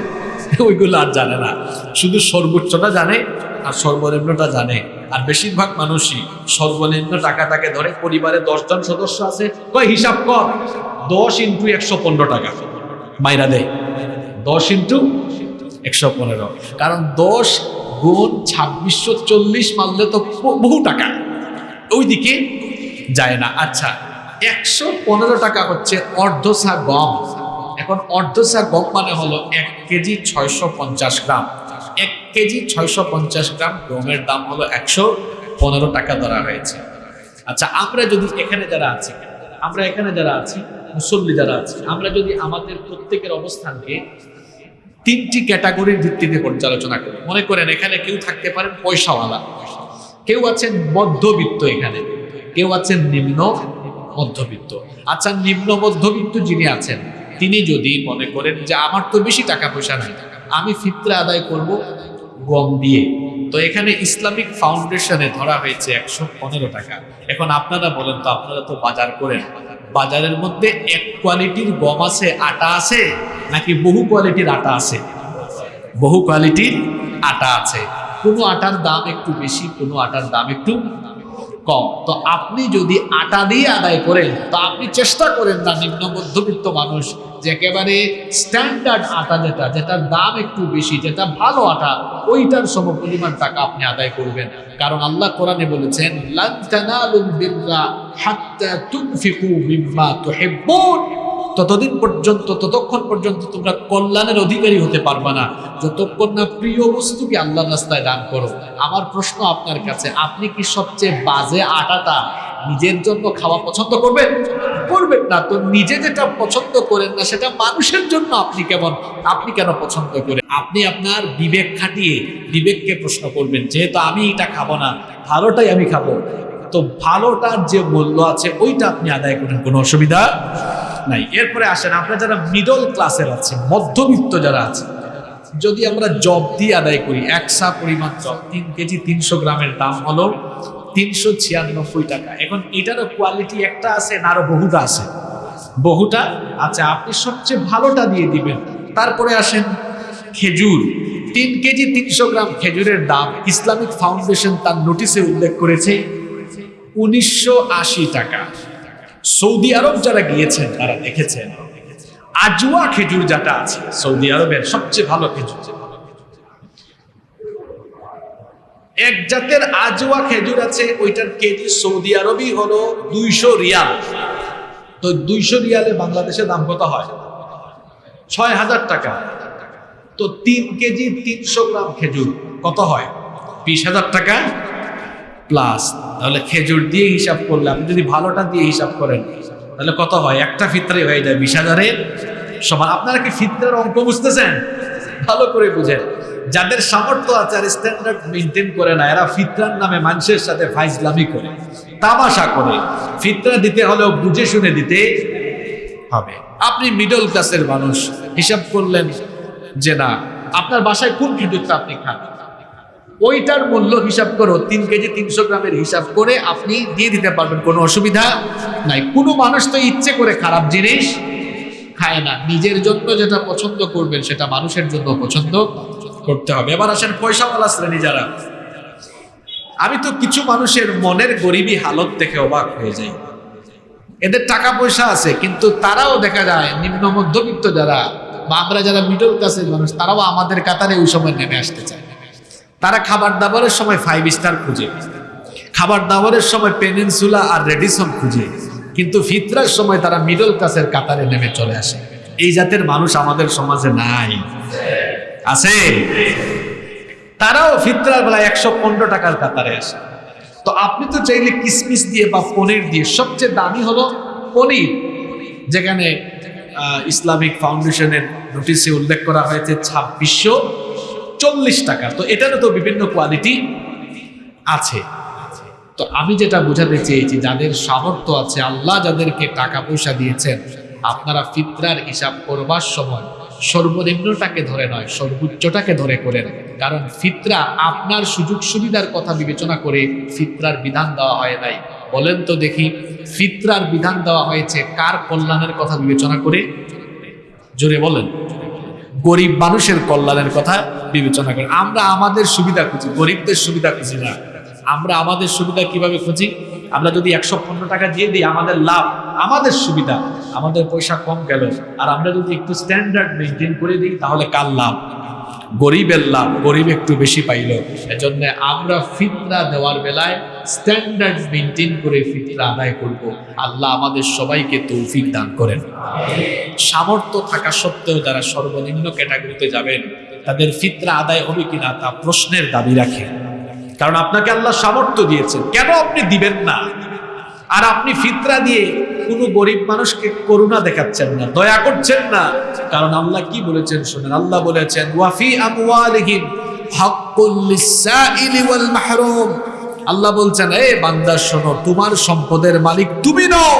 ওইগুলো আর জানে না। শুধু সর্বোচ্চটা জানে আর সর্বনিম্নটা জানে। আর বেশিরভাগ মানুষই সর্বনিম্ন টাকাটাকে ধরে পরিবারে দশজন সদস্য আছে। কয়, হিসাব কর। দশ ইন্টু একশো পনেরো টাকা। মাইরা দেয় দশ ইন্টু একশো পনেরো। কারণ দশ গুণ ছাব্বিশশো চল্লিশ মারলে তো বহু টাকা। ওইদিকে যায় না। আচ্ছা একশো পনেরো টাকা হচ্ছে অর্ধসা গম। এখন অর্ধসা গম মানে হলো এক কেজি ছয়শো পঞ্চাশ গ্রাম। এক কেজি ছয়শো পঞ্চাশ গ্রাম গমের দাম হলো একশো পনেরো টাকা ধরা হয়েছে। আচ্ছা আমরা যদি এখানে যারা আছি, আমরা এখানে যারা আছি, মুসল্লি যারা আছি, আমরা যদি আমাদের প্রত্যেকের অবস্থানকে তিনটি ক্যাটাগরির ভিত্তিতে পর্যালোচনা করি। মনে করেন, এখানে কেউ থাকতে পারেন পয়সাওয়ালা, কেউ আছেন মধ্যবিত্ত এখানে, কেউ আছেন নিম্ন মধ্যবিত্ত। আচ্ছা নিম্ন মধ্যবিত্ত যিনি আছেন তিনি যদি মনে করেন যে আমার তো বেশি টাকা পয়সা নাই, আমি ফিতরা আদায় করব গম দিয়ে। তো এখানে ইসলামিক ফাউন্ডেশনে ধরা হয়েছে একশো পনেরো টাকা। এখন আপনারা বলেন তো, আপনারা তো বাজার করেন। বাজারের মধ্যে এক কোয়ালিটির গম আছে, আটা আছে, নাকি বহু কোয়ালিটির আটা আছে? বহু কোয়ালিটির আটা আছে। কোনো আটার দাম একটু বেশি, কোনো আটার দাম একটু কম। তো আপনি যদি আটা দিয়ে আদায় করেন, তা আপনি চেষ্টা করেন না নিম্ন মধ্যবিত্ত মানুষ, যে একেবারে স্ট্যান্ডার্ড আটা যেটা, যেটার দাম একটু বেশি, যেটা ভালো আটা, ওইটার সম পরিমাণ টাকা আপনি আদায় করবেন। কারণ আল্লাহ কোরআনে বলেছেন ততদিন পর্যন্ত, ততক্ষণ পর্যন্ত তোমরা কল্যাণের অধিকারী হতে পারবে না। যতক্ষণ না প্রিয় বস্তুকে আল্লাহর রাস্তায় দান করো। আমার প্রশ্ন আপনার কাছে, আপনি কি সবচেয়ে বাজে আটাটা নিজের জন্য খাওয়া পছন্দ করবেন? করবেন না। তো নিজে যেটা পছন্দ করেন না, সেটা মানুষের জন্য আপনি কেমন? আপনি কেন পছন্দ করেন? আপনি আপনার বিবেক খাটিয়ে বিবেককে প্রশ্ন করবেন, যেহেতু আমি এটা খাব না, ভালোটাই আমি খাব। তো ভালোটার যে মূল্য আছে, ওইটা আপনি আদায় করেন, কোনো অসুবিধা? নাই। এরপরে আসেন, আপনারা যারা মিডল ক্লাসের আছে মধ্যবিত্ত যারা আছে যদি আমরা জব দিয়ে আদায় করি একসা পরিমাণ জব তিন কেজি তিনশো গ্রামের দাম হলো তিনশো ছিয়ানব্বই টাকা। এখন এটারও কোয়ালিটি একটা আছে, না আরও বহুটা আছে? বহুটা আচ্ছা আপনি সবচেয়ে ভালোটা দিয়ে দিবেন। তারপরে আসেন, খেজুর। তিন কেজি তিনশো গ্রাম খেজুরের দাম ইসলামিক ফাউন্ডেশন তার নোটিশে উল্লেখ করেছে, উনিশশো আশি টাকা। সৌদি আরব যারা গিয়েছেন, তারা দেখেছেন। আজওয়া খেজুর যেটা আছে, সৌদি আরবের সবচেয়ে ভালো খেজুর। এক জাতের আজওয়া খেজুর আছে, ওইটার কেজি সৌদি আরবই হলো দুইশো রিয়াল। তো দুইশো রিয়ালে বাংলাদেশে দাম কত হয়? ছয় হাজার টাকা। তো তিন কেজি তিনশো গ্রাম খেজুর কত হয়? বিশ হাজার টাকা। প্লাস তাহলে খেজুর দিয়ে হিসাব করলে, আপনি যদি ভালোটা দিয়ে হিসাব করেন, তাহলে কত হয়? একটা ফিত্রাই হয়ে যায় বিশ হাজারের সমান। আপনারা কি ফিত্রার অঙ্ক বুঝতেছেন? ভালো করে বুঝেন। যাদের সামর্থ্য আছে আর স্ট্যান্ডার্ড মেনটেন করে না, এরা ফিত্রার নামে মানুষের সাথে ফাইজলামি করে, তামাশা করে। ফিত্রা দিতে হলেও বুঝে শুনে দিতে হবে। আপনি মিডল ক্লাসের মানুষ, হিসাব করলেন যে না, আপনার বাসায় কোন খেজুরটা আপনি খান? ওইটার মূল্য হিসাব করো, তিন কেজি তিনশো গ্রামের হিসাব করে আপনি দিয়ে দিতে পারবেন, কোনো অসুবিধা নাই। কোনো মানুষ তো ইচ্ছে করে খারাপ জিনিস খায় না। নিজের জন্য যেটা পছন্দ করবেন, সেটা মানুষের জন্য পছন্দ করতে হবে। এবার আসেন পয়সাওয়ালা শ্রেণি যারা। আমি তো কিছু মানুষের মনের গরিবী হালত দেখে অবাক হয়ে যাই। এদের টাকা পয়সা আছে, কিন্তু তারাও দেখা যায় নিম্ন মধ্যবিত্ত যারা, বা আমরা যারা মিডল ক্লাসের মানুষ, তারাও আমাদের কাতারে ওই সময় নেমে আসতে চায়। তারা খাবার দাবারের সময় ফাইভ স্টার খুঁজে। খাবার দাবারের সময় পেনিনসুলা আর রেডিসন খুঁজে। কিন্তু ফিতরার সময় তারা মিডল ক্লাসের কাতারে নেমে চলে আসে। এই জাতের মানুষ আমাদের সমাজে নাই। আছে? তারাও ফিতরার বেলায় একশো পনেরো টাকার কাতারে আসে। তো আপনি তো চাইলে কিসমিস দিয়ে বা পনির দিয়ে, সবচেয়ে দামি হলো পনির। যেখানে ইসলামিক ফাউন্ডেশনের নোটিশে উল্লেখ করা হয়েছে ছাব্বিশশো চল্লিশ টাকা তো এটারও তো বিভিন্ন কোয়ালিটি আছে। তো আমি যেটা বোঝাতে চেয়েছি, যাদের সামর্থ্য আছে, আল্লাহ যাদেরকে টাকা পয়সা দিয়েছেন, আপনারা ফিতরার হিসাব করবার সময় সর্বনিম্নটাকে ধরে নয়, সর্বোচ্চটাকে ধরে করেন। কারণ ফিতরা আপনার সুযোগ সুবিধার কথা বিবেচনা করে ফিতরার বিধান দেওয়া হয় নাই। বলেন তো দেখি, ফিতরার বিধান দেওয়া হয়েছে কার কল্যাণের কথা বিবেচনা করে? জোরে বলেন। গরিব মানুষের কল্যাণের কথা বিবেচনা করে। আমরা আমাদের সুবিধা খুঁজি, গরিবদের সুবিধা খুঁজি না। আমরা আমাদের সুবিধা কীভাবে খুঁজি? আমরা যদি একশো পনেরো টাকা দিয়ে দিই, আমাদের লাভ, আমাদের সুবিধা, আমাদের পয়সা কম গেল। আর আমরা যদি একটু স্ট্যান্ডার্ড মেনটেন করে দিই, তাহলে কার লাভ? গরিবের লাভ, গরিব একটু বেশি পাইল। এজন্য আমরা ফিতরা দেওয়ার বেলায় স্ট্যান্ডার্ড মেনটেন করে ফিতরা আদায় করব। আল্লাহ আমাদের সবাইকে তৌফিক দান করেন। সামর্থ্য থাকা সত্ত্বেও যারা সর্বনিম্ন ক্যাটাগরিতে যাবেন, তাদের ফিতরা আদায় হবে কিনা তা প্রশ্নের দাবি রাখে। কারণ আপনাকে আল্লাহ সামর্থ্য দিয়েছেন। কেন আপনি দিবেন না? আর আপনি ফিতরা দিয়ে কোনো গরিব মানুষকে করুণা দেখাচ্ছেন না, দয়া করছেন না। কারণ আল্লাহ কি বলেছেন শুনেন, আল্লাহ বলেছেন ওয়াফি আমওয়ালিহিম হাক্কুল লিসাইলি ওয়াল মাহরুম আল্লাহ বলছেন, এ বান্দা, শোনো, তোমার সম্পদের মালিক তুমি নও।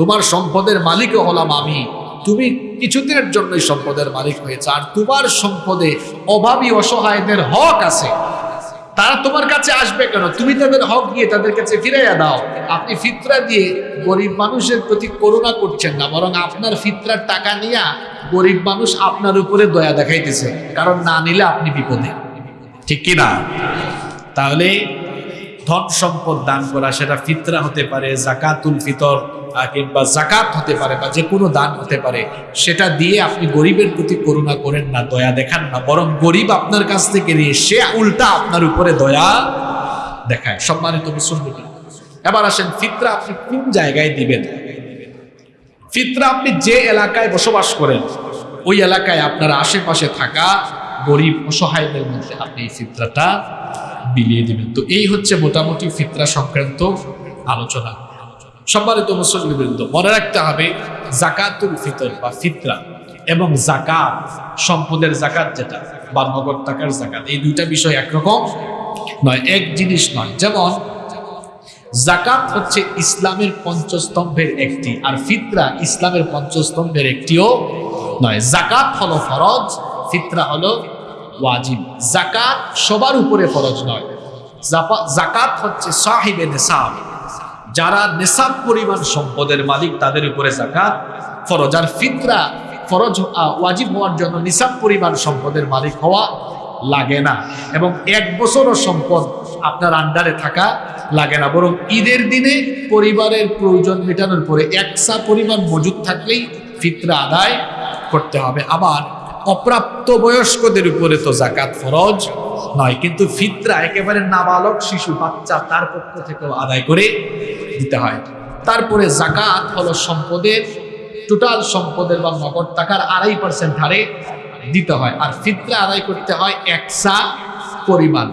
তোমার সম্পদের মালিকও হলাম আমি। তুমি কিছুদিনের জন্যই সম্পদের মালিক হয়েছে, আর তোমার সম্পদে অভাবী অসহায়দের হক আছে। তারা তোমার কাছে আসবে কেন? তুমি তাদের হক দিয়ে তাদের কাছে ফিরাইয়া দাও। আপনি ফিতরা দিয়ে গরিব মানুষের প্রতি করুণা করছেন না, বরং আপনার ফিতরার টাকা নিয়ে গরিব মানুষ আপনার উপরে দয়া দেখাইতেছে, কারণ না নিলে আপনি বিপদে। ঠিক কি না তাহলে ধন সম্পদ দান করা, সেটা ফিতরা হতে পারে, জাকাতুল ফিতর কিংবা জাকাত হতে পারে বা যে কোনো দান হতে পারে, সেটা দিয়ে আপনি গরিবের প্রতি করুণা করেন না, দয়া দেখান না। বরং গরিব আপনার কাছ থেকে নিয়ে সে উল্টা আপনার উপরে দয়া দেখায়। সম্মানিত মুসলমান এবার আসেন ফিতরা আপনি কোন জায়গায় দিবেন? ফিতরা আপনি যে এলাকায় বসবাস করেন, ওই এলাকায় আপনার আশেপাশে থাকা গরিব অসহায়দের মধ্যে আপনি এই ফিতরাটা বিলিয়ে দিবেন। তো এই হচ্ছে মোটামুটি ফিতরা সংক্রান্ত আলোচনা। সম্মানিত মুসলিমবৃন্দ মনে রাখতে হবে জাকাতুল ফিতর বা ফিতরা এবং জাকাত সম্পদের জাকাত যেটা বা নগদ টাকার জাকাত এই দুইটা বিষয় একরকম নয়, এক জিনিস নয়। যেমন জাকাত হচ্ছে ইসলামের পঞ্চস্তম্ভের একটি আর ফিতরা ইসলামের পঞ্চস্তম্ভের একটিও নয়। জাকাত হলো ফরজ, ফিতরা হলো ওয়াজিব। জাকাত সবার উপরে ফরজ নয়। জাকাত হচ্ছে সাহিবে নেশাব যারা নেশাব পরিমাণ সম্পদের মালিক, তাদের উপরে জাকাত ফরজ। আর ফিতরা ফরজ ওয়াজিব হওয়ার জন্য নিসাব পরিমাণ সম্পদের মালিক হওয়া লাগে না। এবং এক বছরও সম্পদ আপনার আন্ডারে থাকা লাগে না। বরং ঈদের দিনে পরিবারের প্রয়োজন মেটানোর পরে একসা পরিমাণ মজুদ থাকলেই ফিতরা আদায় করতে হবে। আবার অপ্রাপ্ত বয়স্কদের উপরে তো জাকাত ফরজ নয়। কিন্তু ফিতরা একেবারে নাবালক শিশু, বাচ্চা তার পক্ষ থেকেও আদায় করে দিতে হয়। তারপরে জাকাত হলো সম্পদের টোটাল সম্পদের বা নগদ টাকার আড়াই পার্সেন্ট হারে দিতে হয়। আর ফিতরা আদায় করতে হয় একসা পরিমাণ।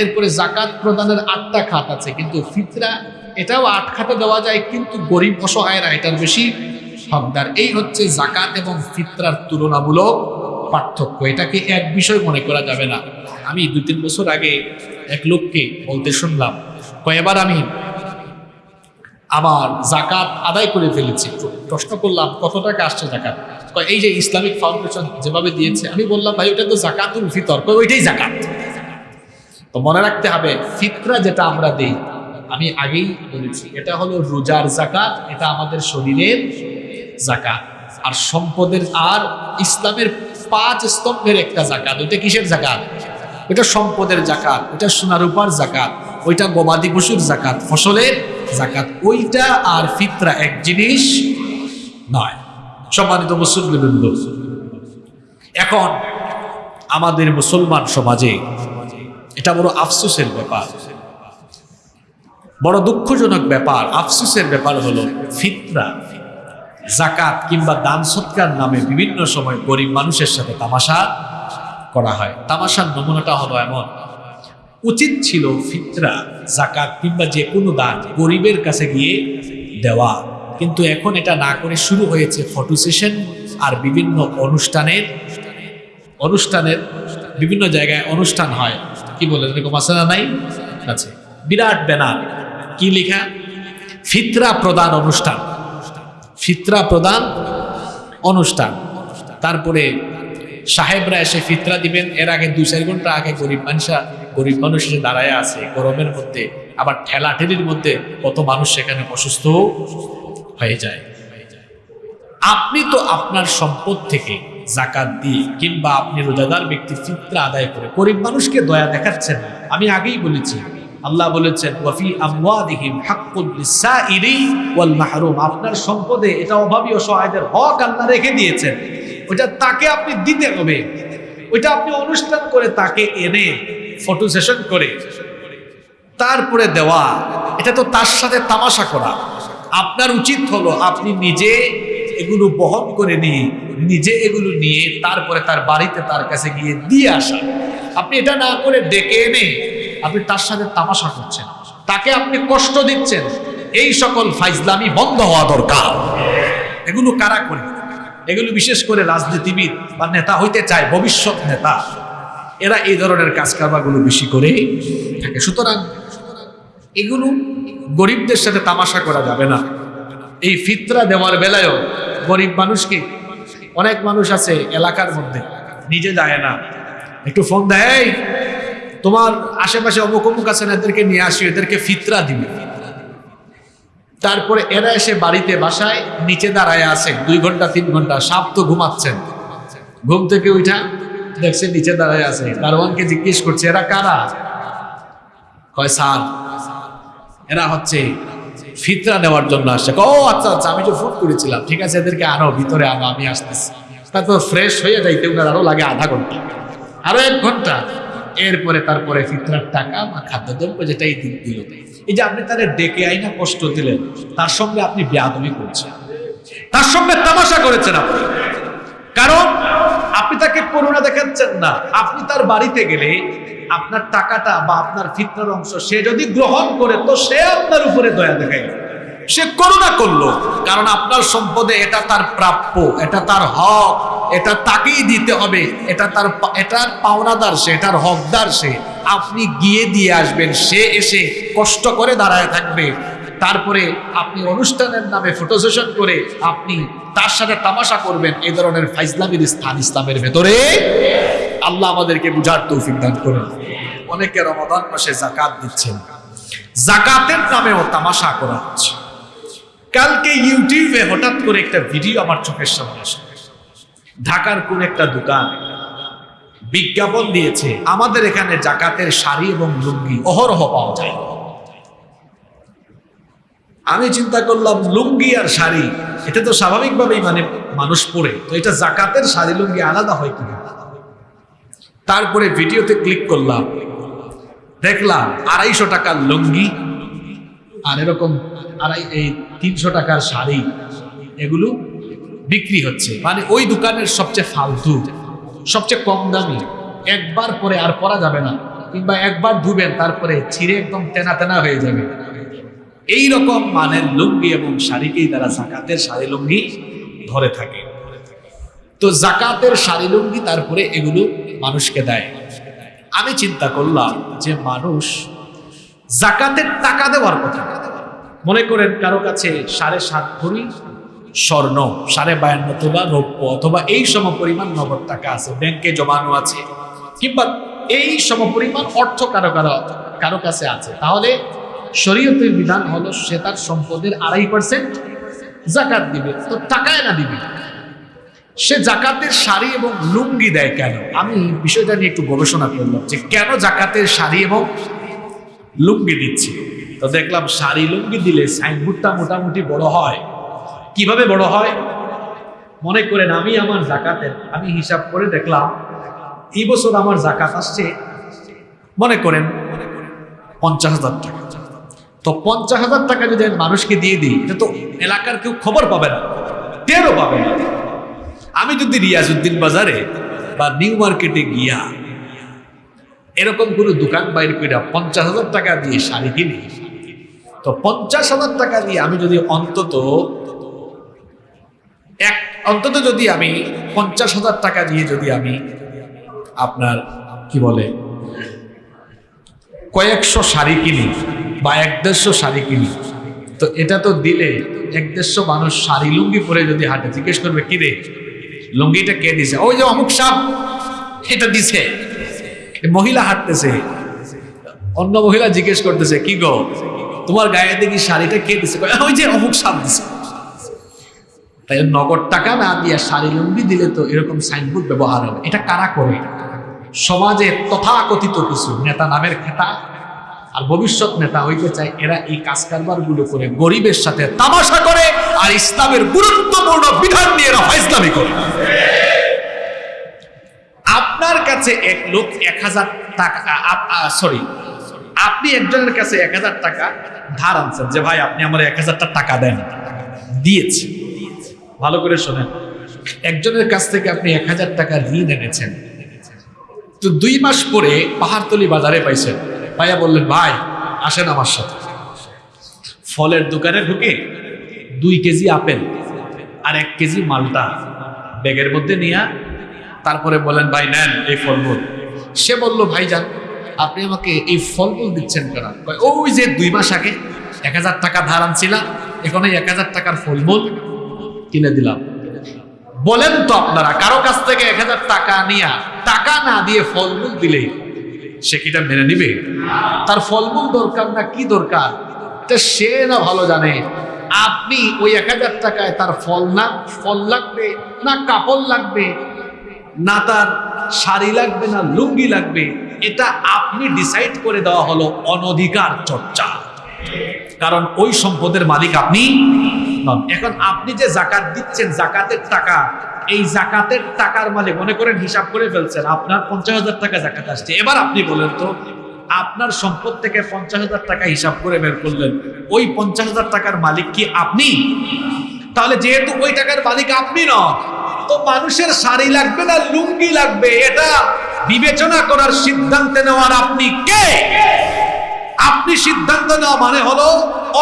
এরপরে জাকাত প্রদানের আটটা খাত আছে, কিন্তু ফিতরা, এটাও আট খাতে দেওয়া যায়, কিন্তু গরিব অসহায়রা এটার বেশি হকদার। এই হচ্ছে জাকাত এবং ফিতরার তুলনামূলক পার্থক্য। এটাকে এক বিষয় মনে করা যাবে না। আমি দু তিন বছর আগে এক লোককে বলতে শুনলাম কয়েবার আমি আমার জাকাত আদায় করে ফেলেছি। প্রশ্ন করলাম, কত টাকা আসছে জাকাত? এই যে ইসলামিক ফাউন্ডেশন যেভাবে দিয়েছে, আমি বললাম, ভাই, ওটা তো জাকাতুল ফিতর। ওইটাই জাকাত। তো মনে রাখতে হবে, ফিতরা যেটা আমরা দিই, আমি আগেই বলেছি, এটা হলো রোজার জাকাত, এটা আমাদের শরীরের জাকাত। আর সম্পদের, আর ইসলামের পাঁচ স্তম্ভের একটা জাকাত, ওইটা কিসের জাকাত? ওইটা সম্পদের জাকাত, ওইটা সোনারূপার জাকাত, ওইটা গবাদি পশুর জাকাত, ফসলের জাকাত ওইটা আর ফিতরা এক জিনিস নয়। সম্মানিত মুসলিম এখন আমাদের মুসলমান সমাজে এটা বড় আফসোসের ব্যাপার। বড় দুঃখজনক ব্যাপার, আফসোসের ব্যাপার হলো ফিতরা জাকাত কিংবা দান সৎকার নামে বিভিন্ন সময় গরিব মানুষের সাথে তামাশা করা হয়। তামাশার নমুনাটা হলো এমন উচিত ছিল ফিতরা জাকাত কিংবা যে কোনো দান গরিবের কাছে গিয়ে দেওয়া। কিন্তু এখন এটা না করে শুরু হয়েছে ফটো সেশন আর বিভিন্ন অনুষ্ঠানের। অনুষ্ঠানের বিভিন্ন জায়গায় অনুষ্ঠান হয়। কি বলে, এরকম আছে না নাই? আছে। বিরাট ব্যানার। কি লেখা? ফিতরা প্রদান অনুষ্ঠান। ফিতরা প্রদান অনুষ্ঠান। তারপরে সাহেবরা এসে ফিতরা দিবেন। এর আগে দুই চার ঘণ্টা আগে গরিব মানুষরা গরিব মানুষ এসে দাঁড়ায় আছে, গরমের মধ্যে, আবার ঠেলা ঠেলির মধ্যে কত মানুষ সেখানে অসুস্থ হয়ে যায়। আপনি তো আপনার সম্পদ থেকে জাকাত দিয়ে কিংবা আপনি রোজাদার ব্যক্তির ফিতরা আদায় করে গরিব মানুষকে দয়া দেখাচ্ছেন। আমি আগেই বলেছি, আল্লাহ বলেছেন, ওয়াফি আমওয়াদিহিম হাক্কুল ওয়াল মাহরুম। আপনার সম্পদে এটা অভাবী অসহায়দের হক আল্লাহ রেখে দিয়েছেন। ওটা তাকে আপনি দিতে হবে। ওইটা আপনি অনুষ্ঠান করে তাকে এনে ফটো সেশন করে। তারপরে দেওয়া, এটা তো তার সাথে তামাশা করা। আপনার উচিত হলো আপনি নিজে এগুলো বহন করে নিয়ে, নিজে এগুলো নিয়ে তারপরে তার বাড়িতে তার কাছে গিয়ে দিয়ে আসা। আপনি এটা না করে ডেকে এনে আপনি তার সাথে তামাশা করছেন। তাকে আপনি কষ্ট দিচ্ছেন। এই সকল ফাইজলামি বন্ধ হওয়া দরকার। এগুলো কারা করে? এগুলো বিশেষ করে রাজনীতিবিদ বা নেতা হইতে চায় ভবিষ্যৎ নেতা। এরা এই ধরনের কাজ বেশি করে থাকে। সুতরাং এগুলো গরিবদের সাথে তামাশা করা যাবে না। এই ফিতরা দেওয়ার বেলায়ও গরিব মানুষকে অনেক মানুষ আছে এলাকার মধ্যে, নিজে যায় না। একটু ফোন দেয় তোমার আশেপাশে অমুক অমুক আছেন এদেরকে নিয়ে আসি এদেরকে ফিতরা দিবে। তারপরে এরা এসে বাড়িতে বাসায় নিচে দাঁড়ায় আছে, দুই ঘণ্টা, তিন ঘণ্টা, সাপ তো ঘুমাচ্ছেন। ঘুম থেকে উঠা দেখছে নিচে দাঁড়ায় আছে। দারোয়ানকে জিজ্ঞেস করছে, এরা কারা? কয়, স্যার, এরা হচ্ছে ফিতরা নেওয়ার জন্য আসছে। ও আচ্ছা আচ্ছা আমি যে ফোন করেছিলাম। ঠিক আছে, এদেরকে আনো, ভিতরে আনো, আমি আসতেছি। তারপর ফ্রেশ হয়ে যাইতে ওনার আরও লাগে আধা ঘণ্টা। আরও এক ঘণ্টা। এরপরে তারপরে ফিতরার টাকা বা খাদ্যদ্রব্য যেটা এই দিক, দিল। এই যে আপনি তাদের ডেকে আইনা কষ্ট দিলেন, তার সঙ্গে আপনি বেয়াদবি করছেন। তার সঙ্গে তামাশা করেছেন আপনি। কারণ আপনি তাকে করুণা দেখাচ্ছেন না। আপনি তার বাড়িতে গেলে আপনার টাকাটা বা আপনার ফিতরার অংশ সে যদি গ্রহণ করে, তো সে আপনার উপরে দয়া দেখায় সে করুণা করল, কারণ আপনার সম্পদে এটা তার প্রাপ্য, এটা তার হক, এটা তাকেই দিতে হবে, এটা তার এটার পাওনাদার সে এটার হকদার সে। আপনি গিয়ে দিয়ে আসবেন, সে এসে কষ্ট করে দাঁড়ায় থাকবে। তারপরে আপনি অনুষ্ঠানের নামে ফটো সেশন করে আপনি তার সাথে তামাশা করবেন, এই ধরনের ফাইজলামির স্থান ইসলামের ভেতরে। আল্লাহ আমাদেরকে বুঝার তৌফিক দান করুন। অনেকে রমাদান মাসে জাকাত দিচ্ছেন। জাকাতের নামেও তামাশা করা হচ্ছে। কালকে ইউটিউবে হঠাৎ করে একটা ভিডিও আমার চোখের সামনে আসে ঢাকার কোন একটা দোকান বিজ্ঞাপন দিয়েছে, আমাদের এখানে জাকাতের শাড়ি এবং লুঙ্গি অহরহ পাওয়া যায়। আমি চিন্তা করলাম লুঙ্গি আর শাড়ি। এটা তো স্বাভাবিকভাবেই মানে মানুষ পরে। তো এটা জাকাতের শাড়ি, লুঙ্গি আলাদা হয় কিনা? তারপরে ভিডিওতে ক্লিক করলাম। দেখলাম আড়াইশো টাকার লুঙ্গি আর এরকম আড়াই, এই তিনশো টাকার শাড়ি এগুলো বিক্রি হচ্ছে। মানে ওই দোকানের সবচেয়ে ফালতু, সবচেয়ে কম দামি। একবার পরে আর পরা যাবে না। কিংবা একবার ধুবেন, তারপরে ছিঁড়ে একদম তেনা তেনা হয়ে যাবে। এই রকম মানের লুঙ্গি এবং শাড়িকেই তারা জাকাতের শাড়ি লুঙ্গি ধরে থাকে। তো জাকাতের শাড়ি লুঙ্গি তারপরে এগুলো মানুষকে দেয়। আমি চিন্তা করলাম যে মানুষ জাকাতের টাকা দেওয়ার কথা মনে করেন কারও কাছে সাড়ে সাত ভরি স্বর্ণ, সাড়ে বায়ান্ন অথবা রৌপ্য অথবা এই সম পরিমাণ নগদ টাকা আছে, ব্যাংকে জমানো আছে, কিংবা এই সম পরিমাণ অর্থ কারও কারও কারও কাছে আছে। তাহলে শরীয়তের বিধান হলো সে তার সম্পদের আড়াই পার্সেন্ট জাকাত দিবে। তো টাকায় না দিবে? সে জাকাতের শাড়ি এবং লুঙ্গি দেয় কেন? আমি বিষয়টা নিয়ে একটু গবেষণা করলাম যে কেন জাকাতের শাড়ি এবং লুঙ্গি দিচ্ছে? তো দেখলাম শাড়ি লুঙ্গি দিলে সাইনবোর্ডটা মোটামুটি বড় হয়। কীভাবে বড় হয়? মনে করেন আমি আমার জাকাতের, আমি হিসাব করে দেখলাম, এই বছর আমার জাকাত আসছে, মনে করেন পঞ্চাশ হাজার টাকা। তো পঞ্চাশ হাজার টাকা যদি আমি মানুষকে দিয়ে দিই, এটা তো এলাকার কেউ খবর পাবে না, টেরও পাবে না। আমি যদি রিয়াজউদ্দিন বাজারে বা নিউ মার্কেটে গিয়া এরকম কোনো দোকান বাইরে করে পঞ্চাশ হাজার টাকা দিয়ে শাড়ি কিনি, তো পঞ্চাশ হাজার টাকা দিয়ে আমি যদি অন্তত এক, অন্তত যদি আমি পঞ্চাশ হাজার টাকা দিয়ে যদি আমি আপনার, কি বলে, কয়েকশো শাড়ি কিনি বা এক দেড়শো শাড়ি কিনি। তো এটা তো দিলে এক দেড়শো মানুষ শাড়ি লুঙ্গি পরে যদি হাঁটে, জিজ্ঞেস করবে, কি রে? লুঙ্গিটা কে দিছে? ওই যে অমুক সাপ, এটা দিছে। মহিলা হাঁটতেছে। অন্য মহিলা জিজ্ঞেস করতেছে, কি গো? তোমার গায়ে দেখি শাড়িটা কে দিছে? ওই যে অমুক সাপ দিছে। তাই নগদ টাকা না দিয়ে শাড়ি লুঙ্গি দিলে তো এরকম সাইনবোর্ড ব্যবহার হবে। এটা কারা করে? সমাজে তথাকথিত কিছু, নেতা নামের খেতা। আর ভবিষ্যৎ নেতা হইতে চায় এরা এই কাজ কারবারগুলো করে গরিবের সাথে তামাশা করে আর ইসলামের গুরুত্বপূর্ণ বিধান নিয়ে এরা ফাইসলামি করে। আপনার কাছে এক লোক এক হাজার টাকা সরি আপনি একজনের কাছে এক হাজার টাকা ধার আনছেন যে, ভাই, আপনি আমার এক হাজার টাকা দেন। দিয়েছে। ভালো করে শোনেন, একজনের কাছ থেকে আপনি এক হাজার টাকা ঋণ এনেছেন। তো দুই মাস পরে পাহাড়তলি বাজারে পাইছেন। ভাইয়া বললেন, ভাই, আসেন আমার সাথে। ফলের দোকানে ঢুকে দুই কেজি আপেল আর এক কেজি মালটা ব্যাগের মধ্যে নিয়ে তারপরে বলেন, ভাই, নেন এই ফলমূল। সে বলল, ভাই যান, আপনি আমাকে এই ফলমূল দিচ্ছেন কেন? ওই যে দুই মাস আগে এক হাজার টাকা ধার আনছিলাম এখন এই এক হাজার টাকার ফলমূল কিনে দিলাম। বলেন তো আপনারা, কারও কাছ থেকে এক হাজার টাকা নিয়া টাকা না দিয়ে ফলমূল দিলে সে কিটা মেনে নিবে? তার ফলমূল দরকার না কি দরকার? এটা সে না ভালো জানে। আপনি ওই এক হাজার টাকায় তার ফল না, ফল লাগবে না কাপড় লাগবে, না তার শাড়ি লাগবে, না লুঙ্গি লাগবে, এটা আপনি ডিসাইড করে দেওয়া হলো অনধিকার চর্চা। কারণ ওই সম্পদের মালিক আপনি এখন আপনি যে জাকাত দিচ্ছেন, জাকাতের টাকা এই জাকাতের টাকার মালিক, মনে করেন হিসাব করে ফেলছেন, আপনার পঞ্চাশ হাজার টাকা জাকাত আসছে। এবার আপনি বলেন তো, আপনার সম্পদ থেকে পঞ্চাশ হাজার টাকা হিসাব করে বের করলেন, ওই পঞ্চাশ হাজার টাকার মালিক কি আপনি? তাহলে যেহেতু ওই টাকার মালিক আপনি নন, তো মানুষের শাড়ি লাগবে না, লুঙ্গি লাগবে, এটা বিবেচনা করার সিদ্ধান্তে নেওয়ার আপনি কে? আপনি সিদ্ধান্ত নেওয়া মানে হলো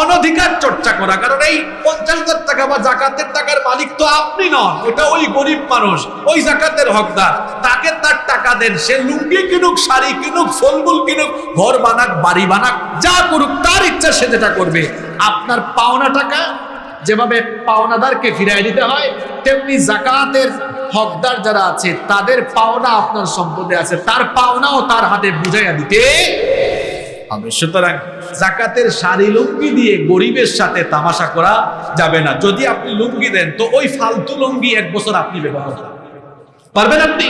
অনধিকার চর্চা করা। কারণ এই পঞ্চাশ হাজার টাকা বা জাকাতের টাকার মালিক তো আপনি নন ওটা ওই গরিব মানুষ, ওই জাকাতের হকদার। তাকে তার টাকা দেন, সে লুঙ্গি কিনুক, শাড়ি কিনুক ফলমূল কিনুক, ঘর বানাক, বাড়ি বানাক, যা করুক, তার ইচ্ছা সে যেটা করবে। আপনার পাওনা টাকা যেভাবে পাওনাদারকে ফিরাই দিতে হয়, তেমনি জাকাতের হকদার যারা আছে, তাদের পাওনা আপনার সম্পদে আছে, তার পাওনাও তার হাতে বুঝাইয়া দিতে হবে। সুতরাং জাকাতের শাড়ি লুঙ্গি দিয়ে গরিবের সাথে তামাশা করা যাবে না। যদি আপনি লুঙ্গি দেন, তো ওই ফালতু লুঙ্গি এক বছর আপনি ব্যবহার করবেন পারবেন। আপনি?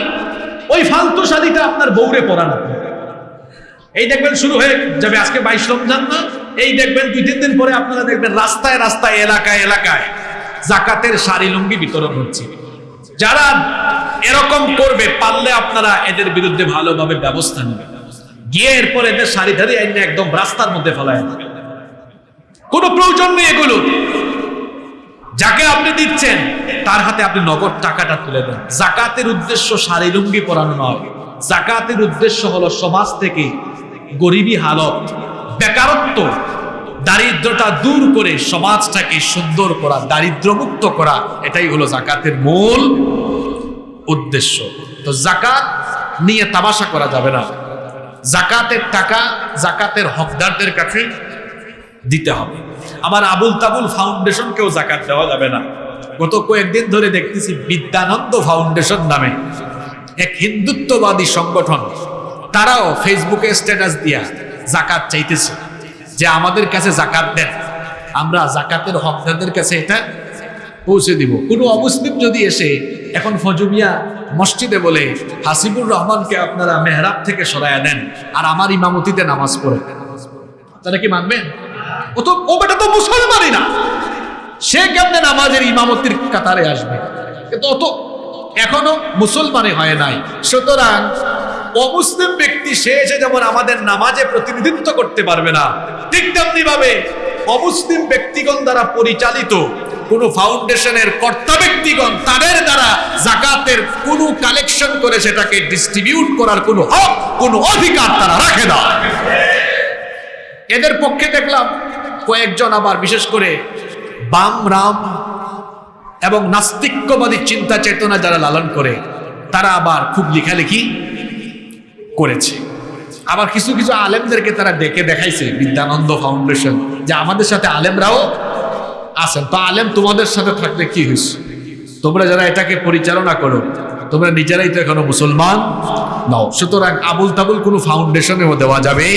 ওই ফালতু শাড়িটা আপনার বউরে পরান এই দেখবেন শুরু হয়ে যাবে আজকে বাইশ রমজান না এই দেখবেন দুই, তিন দিন পরে আপনারা দেখবেন রাস্তায় রাস্তায়, এলাকায় এলাকায় জাকাতের শাড়ি লুঙ্গি বিতরণ হচ্ছে। যারা এরকম করবে, পারলে আপনারা এদের বিরুদ্ধে ভালোভাবে ব্যবস্থা নেবেন। গিয়ে এরপর এদের সারি ধারি আইনে একদম রাস্তার মধ্যে ফেলায় কোনো প্রয়োজন নেই এগুলো। যাকে আপনি দিচ্ছেন, তার হাতে আপনি নগদ টাকাটা তুলে দেন। জাকাতের উদ্দেশ্য শাড়ি লুঙ্গি পরানো নয়। জাকাতের উদ্দেশ্য হলো সমাজ থেকে গরিবী হালত, বেকারত্ব, দারিদ্রতা দূর করে সমাজটাকে সুন্দর করা, দারিদ্রমুক্ত করা, এটাই হলো জাকাতের মূল উদ্দেশ্য। তো জাকাত নিয়ে তামাশা করা যাবে না। জাকাতের টাকা জাকাতের হকদারদের কাছে দিতে হবে। আমার আবুল তাবুল ফাউন্ডেশনকেও জাকাত দেওয়া যাবে না। গত কয়েকদিন ধরে দেখতেছি বিদ্যানন্দ ফাউন্ডেশন নামে এক হিন্দুত্ববাদী সংগঠন, তারাও ফেসবুকে স্ট্যাটাস দিয়া জাকাত চাইতেছে যে আমাদের কাছে জাকাত দেন। আমরা জাকাতের হকদারদের কাছে এটা পৌঁছে দিব। কোনো অমুসলিম যদি এসে এখন ফজুমিয়া মসজিদে বলে, হাসিবুর রহমানকে আপনারা মেহরাব থেকে সরাইয়া দেন আর আমার ইমামতিতে নামাজ পড়ে তারা কি মানবেন? ও তো, ও বেটা তো মুসলমানই না। সে কেমনে নামাজের ইমামতির কাতারে আসবে? কিন্তু অত এখনও মুসলমানে হয় নাই। সুতরাং অমুসলিম ব্যক্তি, সে এসে যেমন আমাদের নামাজে প্রতিনিধিত্ব করতে পারবে না, ঠিক তেমনি ভাবে অমুসলিম ব্যক্তিগণ দ্বারা পরিচালিত কোন ফাউন্ডেশনের কর্তা ব্যক্তিগণ তাদের দ্বারা জাকাতের কোন কালেকশন করে সেটাকে ডিস্ট্রিবিউট করার কোনো হক, কোনো অধিকার তারা রাখে না। এদের পক্ষে দেখলাম কয়েকজন আবার বিশেষ করে বাম, রাম এবং নাস্তিক্যবাদী চিন্তা চেতনা যারা লালন করে, তারা আবার খুব লেখালেখি করেছে। আবার কিছু কিছু আলেমদেরকে তারা ডেকে দেখাইছে, বিদ্যানন্দ ফাউন্ডেশন, যে আমাদের সাথে আলেমরাও আছেন। তো আলেম তোমাদের সাথে থাকলে কি হয়েছে তোমরা যারা এটাকে পরিচালনা করো, তোমরা নিজেরাই তো এখনও মুসলমান নাও। সুতরাং আবুল তাবুল কোনো ফাউন্ডেশনেও দেওয়া যাবে।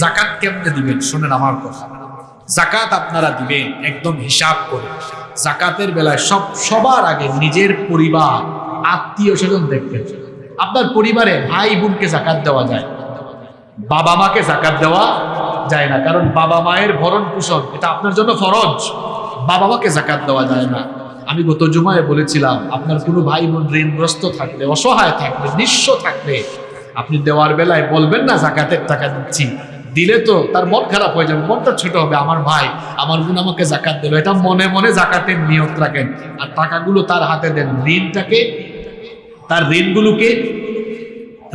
জাকাত কেমনে দিবেন? শোনেন আমার কথা। জাকাত আপনারা দিবেন, একদম হিসাব করে। জাকাতের বেলায় সব, সবার আগে নিজের পরিবার, আত্মীয় স্বজন দেখবেন। আপনার পরিবারে ভাই বোনকে জাকাত দেওয়া যায় বাবা মাকে জাকাত দেওয়া যায় না। কারণ বাবা মায়ের ভরণ পোষণ, এটা আপনার জন্য ফরজ। বাবা মাকে জাকাত দেওয়া যায় না। আমি গত জুমায় বলেছিলাম, আপনার কোনো ভাই বোন ঋণগ্রস্ত থাকলে, অসহায় থাকলে, নিঃস্ব থাকলে, আপনি দেওয়ার বেলায় বলবেন না, জাকাতের টাকা দিচ্ছি। দিলে তো তার মন খারাপ হয়ে যাবে, মনটা ছোট হবে, আমার ভাই, আমার বোন আমাকে জাকাত দিল। এটা মনে মনে জাকাতের নিয়ত রাখেন। আর টাকাগুলো তার হাতে দেন। ঋণটাকে, তার ঋণগুলোকে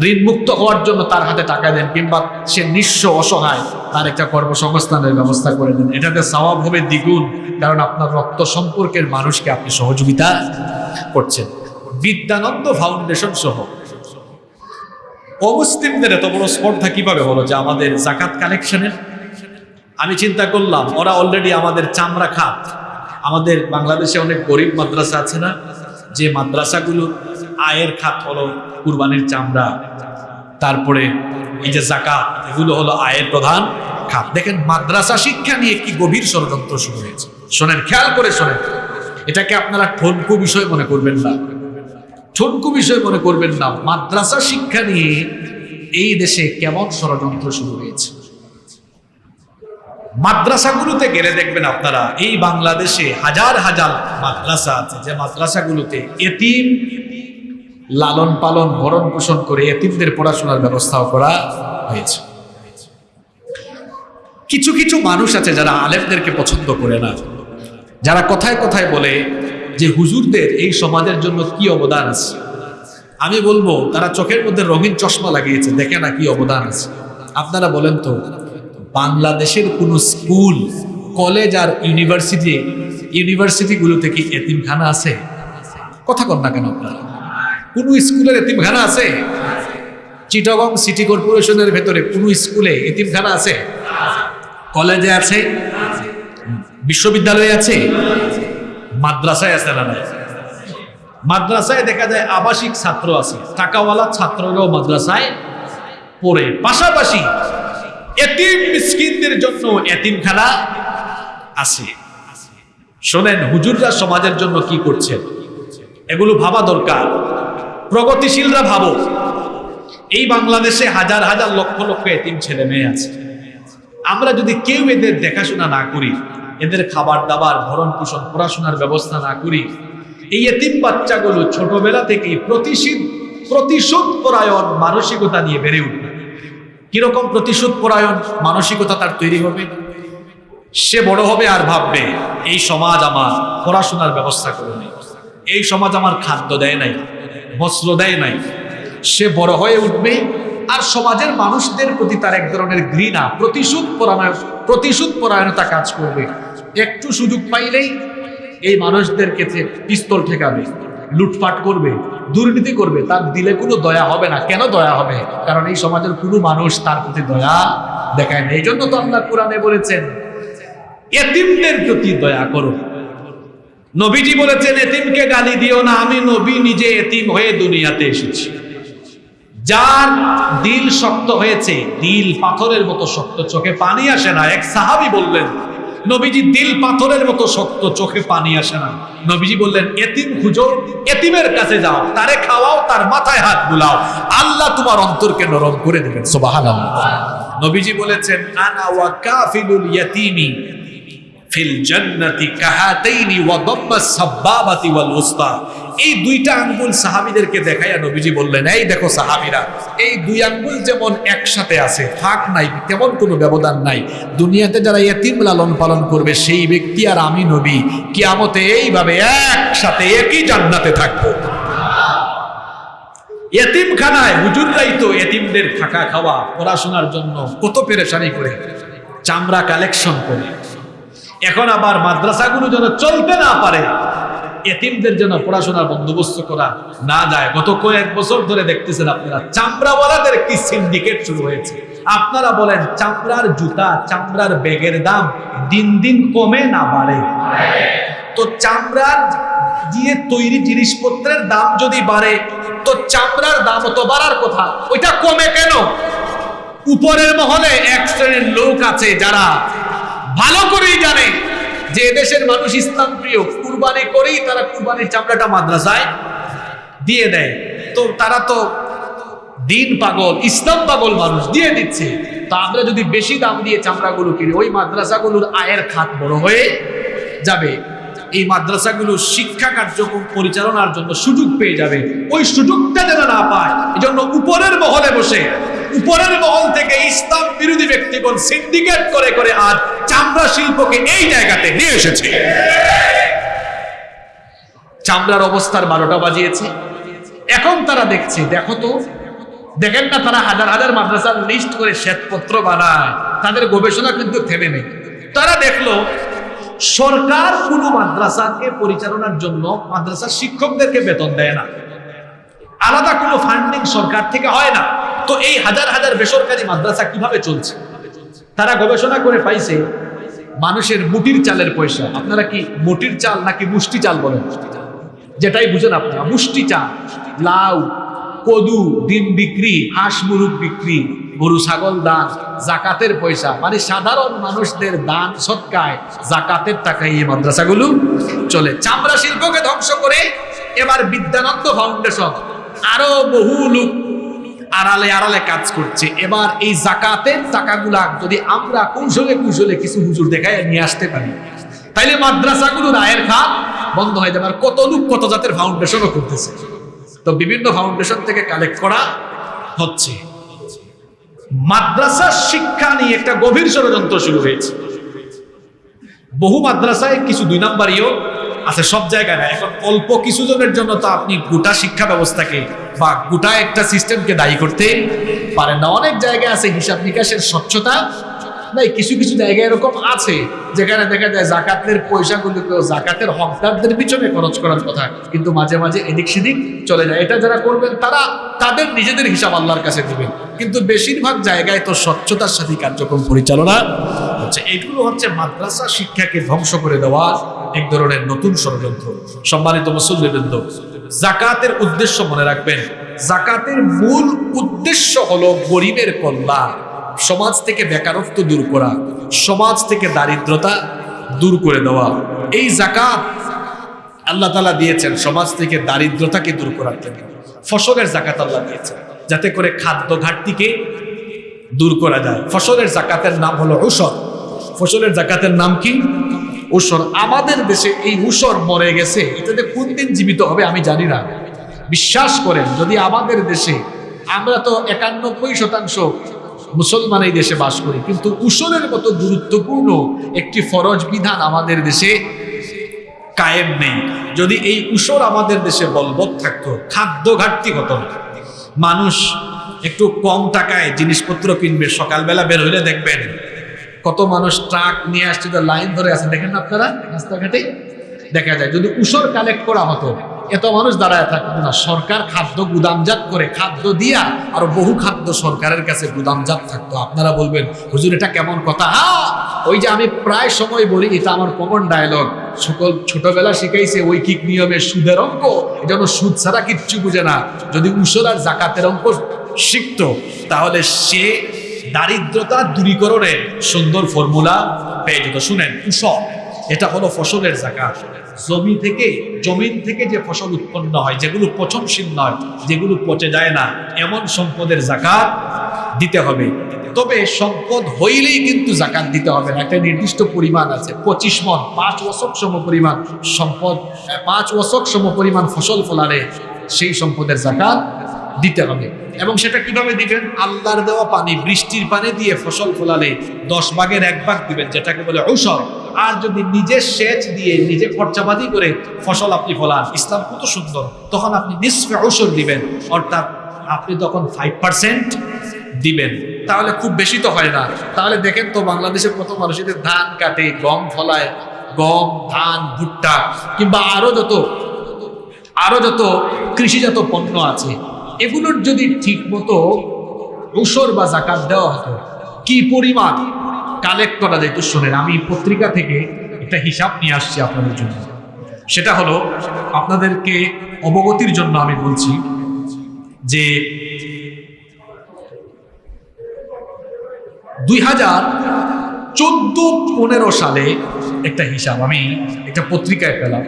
ঋণ মুক্ত হওয়ার জন্য তার হাতে টাকা দেন, কিংবা সে নিঃস্ব অসহায়, তার একটা কর্মসংস্থানের ব্যবস্থা করে দেন। এটাতে স্বভাব হবে দ্বিগুণ, কারণ আপনার রক্ত সম্পর্কের মানুষকে আপনি সহযোগিতা করছেন। বিদ্যানন্দ ফাউন্ডেশন সহ। অমুসলিমদের এত বড় স্পর্ধা কীভাবে হলো যে আমাদের জাকাত কালেকশনের? আমি চিন্তা করলাম, ওরা অলরেডি আমাদের চামড়া খাত। আমাদের বাংলাদেশে অনেক গরিব মাদ্রাসা আছে না? যে মাদ্রাসাগুলো আয়ের খাত হলো কুরবানির চামড়া। তারপরে এই যে জাকাত এগুলো হলো আয়ের প্রধান খাত। দেখেন মাদ্রাসা শিক্ষা নিয়ে কি গভীর ষড়যন্ত্র শুরু হয়েছে। শোনেন, খেয়াল করে শোনেন। এটাকে আপনারা ঠনকু বিষয় মনে করবেন না। ঠনকু বিষয় মনে করবেন না। মাদ্রাসা শিক্ষা নিয়ে এই দেশে কেমন ষড়যন্ত্র শুরু হয়েছে। মাদ্রাসাগুলোতে গেলে দেখবেন আপনারা, এই বাংলাদেশে হাজার হাজার মাদ্রাসা আছে। যে মাদ্রাসাগুলোতে এতিম লালন পালন ভরণ পোষণ করে এতিমদের পড়াশোনার ব্যবস্থাও করা হয়েছে। কিছু কিছু মানুষ আছে যারা আলেমদেরকে পছন্দ করে না। যারা কথায় কথায় বলে যে, হুজুরদের এই সমাজের জন্য কি অবদান আছে? আমি বলব, তারা চোখের মধ্যে রঙিন চশমা লাগিয়েছে, দেখে না কি অবদান আছে। আপনারা বলেন তো, বাংলাদেশের কোন স্কুল, কলেজ আর ইউনিভার্সিটি, ইউনিভার্সিটিগুলোতে কি এতিমখানা আছে? কথা কন না কেন আপনারা? কোন স্কুলের এতিমখানা আছে? চিটাগং সিটি কর্পোরেশনের ভেতরে কোন স্কুলে এতিমখানা আছে? কলেজে আছে? বিশ্ববিদ্যালয়ে আছে? মাদ্রাসায় আছে না মাদ্রাসায় দেখা যায় আবাসিক ছাত্র আছে। টাকাওয়ালা ছাত্ররাও মাদ্রাসায় পড়ে। পাশাপাশি এতিম মিসকিনদের জন্য এতিমখানা আছে। শোনেন, হুজুররা সমাজের জন্য কি করছেন? এগুলো ভাবা দরকার। প্রগতিশীলরা ভাবো। এই বাংলাদেশে হাজার হাজার লক্ষ লক্ষ এতিম ছেলে মেয়ে আছে। আমরা যদি কেউ এদের দেখাশোনা না করি, এদের খাবার দাবার ভরণ পোষণ পড়াশোনার ব্যবস্থা না করি, এই এতিম বাচ্চাগুলো ছোটবেলা থেকেই প্রতিশোধ প্রতিশোধ পরায়ণ মানসিকতা নিয়ে বেড়ে উঠবে। কীরকম প্রতিশোধ পরায়ণ মানসিকতা তার তৈরি হবে? সে বড় হবে আর ভাববে, এই সমাজ আমার পড়াশোনার ব্যবস্থা করে নেই। এই সমাজ আমার খাদ্য দেয় নাই বস্ত্র দেয় নাই। সে বড় হয়ে উঠবে। আর সমাজের মানুষদের প্রতি তার এক ধরনের ঘৃণা, প্রতিশোধ পরায়ণ, প্রতিশোধ পরায়ণতা কাজ করবে। একটু সুযোগ পাইলেই এই মানুষদেরকে যে পিস্তল ঠেকাবে, লুটপাট করবে, দুর্নীতি করবে। তার দিলে কোনো দয়া হবে না। কেন দয়া হবে? কারণ এই সমাজের কোনো মানুষ তার প্রতি দয়া দেখায় না। এই জন্য তো আল্লাহ কোরআনে বলেছেন, এতিমদের প্রতি দয়া করো। নবীজি বলেছেন, এতিমকে গালি দিও না, আমি নবী নিজে এতিম হয়ে দুনিয়াতে এসেছি। যার দিল শক্ত হয়েছে, দিল পাথরের মতো শক্ত, চোখে পানি আসে না। এক সাহাবি বললেন, নবীজি দিল পাথরের মতো শক্ত, চোখে পানি আসে না। নবীজি বললেন, এতিম খুঁজো, এতিমের কাছে যাও, তারে খাওয়াও, তার মাথায় হাত বুলাও। আল্লাহ তোমার অন্তরকে নরম করে দেবেন, সুবহানাল্লাহ। নবীজি বলেছেন, আনা ওয়া কাফিলুল ইয়াতিমি ফিল জান্নাতি কাহাতাইনি ওয়া দাম্মা সাব্বাবাতি ওয়াল উসতা। এই দুইটা আঙ্গুল সাহাবীদেরকে দেখাইয়া নবীজি বললেন, এই দেখো সাহাবীরা, এই দুই আঙ্গুল যেমন একসাথে আছে ফাঁক নাই, তেমন কোনো ব্যবধান নাই। দুনিয়াতে যারা এতিম লালন পালন করবে, সেই ব্যক্তি আর আমি নবী। কিয়ামতে এইভাবে একসাথে একই জান্নাতে থাকব। এতিমখানায় হুজুররাই তো এতিমদের থাকা খাওয়া, পড়াশোনার জন্য কত পেরেশানি করে, চামড়া কালেকশন করে। এখন আবার মাদ্রাসাগুলো যেন চলতে না পারে, এতিমদের জন্য পড়াশোনার বন্দোবস্ত করা না যায়। গত কয়েক বছর ধরে দেখতেছেন আপনারা, চামড়াওয়ালাদের কি সিন্ডিকেট শুরু হয়েছে? আপনারা বলেন, চামড়ার জুতা, চামড়ার ব্যাগের দাম দিন দিন কমে না বাড়ে। তো চামড়ার দিয়ে তৈরি জিনিসপত্রের দাম যদি বাড়ে, তো চামড়ার দাম তো বাড়ার কথা। ওইটা কমে কেন? উপরের মহলে এক শ্রেণির লোক আছে যারা ভালো করেই জানে যে দেশের মানুষ ইসলাম প্রিয়। কুরবানি করেই তারা কুরবানির চামড়াটা মাদ্রাসায় দিয়ে দেয়। তো তারা তো দিন পাগল, ইসলাম পাগল মানুষ, দিয়ে দিচ্ছে। তো আমরা যদি বেশি দাম দিয়ে চামড়াগুলো কিনি, ওই মাদ্রাসাগুলোর আয়ের খাত বড় হয়ে যাবে। এই মাদ্রাসাগুলো শিক্ষা কার্যক্রম পরিচালনার জন্য সুযোগ পেয়ে যাবে। ওই সুযোগটা যেন না পায় এই জন্য উপরের মহলে বসে উপরের মহল থেকে ইসলাম বিরোধী ব্যক্তিগণ সিন্ডিকেট করে করে আজ চামড়া শিল্পকে এই জায়গাতে নিয়ে এসেছে। চামড়ার অবস্থার বারোটা বাজিয়েছে। এখন তারা দেখছে, দেখো তো, দেখেন না তারা হাজার হাজার মাদ্রাসার লিস্ট করে শ্বেতপত্র বানায়, তাদের গবেষণা কিন্তু থেমে নেই। তারা দেখল, সরকার কোনো মাদ্রাসাকে পরিচালনার জন্য মাদ্রাসার শিক্ষকদেরকে বেতন দেয় না। আলাদা কোনো ফান্ডিং সরকার থেকে হয় না। তো এই হাজার হাজার বেসরকারি মাদ্রাসা কীভাবে চলছে? তারা গবেষণা করে পাইছে, মানুষের মুটির চালের পয়সা। আপনারা কি মুটির চাল নাকি মুষ্টি চাল বলেন? যেটাই বুঝেন আপনারা, মুষ্টি চাল, লাউ, কদু, ডিম বিক্রি, হাঁস মুরুগ বিক্রি, গরু, ছাগল দান, জাকাতের পয়সা। মানে সাধারণ মানুষদের দান সৎকায় জাকাতের টাকায় এই মাদ্রাসাগুলো চলে। চামড়া শিল্পকে ধ্বংস করে এবার বিদ্যানন্দ ফাউন্ডেশন আরও বহু লোক আড়ালে আড়ালে কাজ করছে। এবার এই জাকাতের টাকাগুলা যদি আমরা কৌশলে কৌশলে কিছু হুজুর দেখায়, নিয়ে আসতে পারি। তাইলে মাদ্রাসাগুলোর আয়ের খাত বন্ধ হয়ে যাবে। আর কত লোক কত জাতের ফাউন্ডেশনও করতেছে। তো বিভিন্ন ফাউন্ডেশন থেকে কালেক্ট করা হচ্ছে। মাদ্রাসা শিক্ষা নিয়ে একটা গভীর ষড়যন্ত্র শুরু হয়েছে। বহু মাদ্রাসায় কিছু দুই নাম্বারিও আছে সব জায়গায় না, এখন অল্প কিছু জনের জন্য তো আপনি গোটা শিক্ষা ব্যবস্থাকে বা গোটা একটা সিস্টেমকে দায়ী করতে পারেন না। অনেক জায়গায় আছে হিসাব নিকাশের স্বচ্ছতা। নাই, কিছু কিছু জায়গায় এরকম আছে যেখানে দেখা যায় জাকাতের পয়সাগুলোকেও জাকাতের হকদারদের পিছনে খরচ করার কথা, কিন্তু মাঝে মাঝে এদিক সেদিক চলে যায়। এটা যারা করবেন, তারা তাদের নিজেদের হিসাব আল্লাহর কাছে দিবেন। কিন্তু বেশিরভাগ জায়গায় তো স্বচ্ছতার সাথে কার্যক্রম পরিচালনা হচ্ছে। এগুলো হচ্ছে মাদ্রাসা শিক্ষাকে ধ্বংস করে দেওয়া। এক ধরনের নতুন ষড়যন্ত্র। সম্মানিত মুসল্লিবৃন্দ, জাকাতের উদ্দেশ্য মনে রাখবেন। জাকাতের মূল উদ্দেশ্য হলো গরিবের কল্যাণ। সমাজ থেকে বেকারত্ব দূর করা, সমাজ থেকে দারিদ্রতা দূর করে দেওয়া। এই জাকাত আল্লাহ তালা দিয়েছেন সমাজ থেকে দারিদ্রতাকে দূর করার জন্য। ফসলের জাকাত আল্লাহ দিয়েছেন, যাতে করে খাদ্য ঘাটতিকে দূর করা যায়। ফসলের জাকাতের নাম হলো ঔষধ। ফসলের জাকাতের নাম কি? ঊষর আমাদের দেশে এই ঊষর মরে গেছে। এটাতে কোন দিন জীবিত হবে আমি জানি না। বিশ্বাস করেন, যদি আমাদের দেশে আমরা তো একানব্বই শতাংশ মুসলমান এই দেশে বাস করি, কিন্তু উসলের মতো গুরুত্বপূর্ণ একটি ফরজ বিধান আমাদের দেশে কায়েম নেই। যদি এই উসর আমাদের দেশে বলবৎ থাকতো, খাদ্য ঘাটতি হতো মানুষ একটু কম টাকায় জিনিসপত্র কিনবে, সকালবেলা বের হইলে দেখবেন কত মানুষ ট্রাক নিয়ে আসছে তো লাইন ধরে আছে। দেখেন না আপনারা? রাস্তাঘাটে দেখা যায়। যদি উসর কালেক্ট করা হতো, এত মানুষ দাঁড়ায় থাকতো না। সরকার খাদ্য গুদামজাত করে, খাদ্য দিয়া আর বহু খাদ্য সরকারের কাছে গুদামজাত থাকতো। আপনারা বলবেন, হুজুর, এটা কেমন কথা? হ্যাঁ ওই যে আমি প্রায় সময় বলি, এটা আমার কমন ডায়লগ সকল ছোটবেলা শিখাইছে ঐকিক নিয়মে সুদের অঙ্ক। এটা সুদ ছাড়া কিচ্ছু বুঝে না। যদি উসর আর জাকাতের অঙ্ক শিখতো, তাহলে সে দারিদ্রতা দূরীকরণের সুন্দর ফর্মুলা পেয়ে যেত। শুনেন উসর এটা হলো ফসলের জাকাত। জমি থেকে, জমিন থেকে যে ফসল উৎপন্ন হয়, যেগুলো পচনশীল নয়, যেগুলো পচে যায় না, এমন সম্পদের জাকাত দিতে হবে। তবে সম্পদ হইলেই কিন্তু জাকাত দিতে হবে না। একটা নির্দিষ্ট পরিমাণ আছে, পঁচিশ মন, পাঁচ ওসক সম পরিমাণ সম্পদ, পাঁচ ওসক সম পরিমাণ ফসল ফলালে সেই সম্পদের জাকাত দিতে হবে। এবং সেটা কীভাবে দিবেন? আল্লাহর দেওয়া পানি, বৃষ্টির পানি দিয়ে ফসল ফলালে দশ ভাগের এক ভাগ দিবেন, যেটাকে বলে ঔষধ। আর যদি নিজের সেচ দিয়ে নিজে খরচাবাদি করে ফসল আপনি ফলান, ইসলাম কত সুন্দর। তখন আপনি নিঃস্বে ঔষধ দিবেন, অর্থাৎ আপনি তখন ফাইভ পার্সেন্ট দিবেন। তাহলে খুব বেশি তো হয় না। তাহলে দেখেন তো বাংলাদেশের কত মানুষ এদের ধান কাটে, গম ফলায়, গম, ধান, ভুট্টা, কিংবা আরও যত আরও যত কৃষিজাত পণ্য আছে। এগুলোর যদি ঠিক মতো ঔষর বা জাকাত দেওয়া হতো, কি পরিমাণ? কালেক্ট করা যেত শোনেন, আমি পত্রিকা থেকে একটা হিসাব নিয়ে আসছি আপনাদের জন্য। সেটা হলো, আপনাদেরকে অবগতির জন্য আমি বলছি যে দুই হাজার চোদ্দ পনেরো সালে একটা হিসাব, আমি একটা পত্রিকায় পেলাম।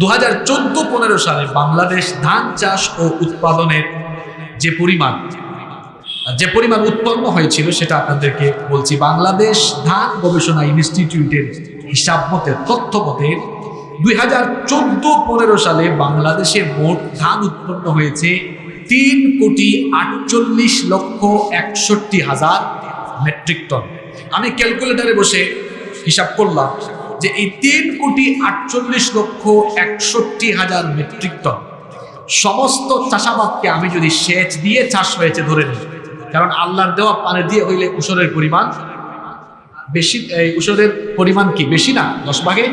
দু হাজার চোদ্দ পনেরো সালে বাংলাদেশ ধান চাষ ও উৎপাদনের যে পরিমাণ যে পরিমাণ উৎপন্ন হয়েছিল সেটা আপনাদেরকে বলছি। বাংলাদেশ ধান গবেষণা ইনস্টিটিউটের হিসাব মতে, তথ্য মতে দুই হাজার চোদ্দ পনেরো সালে বাংলাদেশে মোট ধান উৎপন্ন হয়েছে তিন কোটি আটচল্লিশ লক্ষ একষট্টি হাজার মেট্রিক টন। আমি ক্যালকুলেটারে বসে হিসাব করলাম। যে এই তিন কোটি আটচল্লিশ লক্ষ একষট্টি হাজার মেট্রিক টন। সমস্ত চাষাবাদকে আমি যদি সেচ দিয়ে চাষ হয়েছে ধরে নিই, কারণ আল্লাহর দেওয়া পানি দিয়ে হইলে উসরের পরিমাণ বেশি, এই উসরের পরিমাণ কি বেশি না? দশ ভাগে?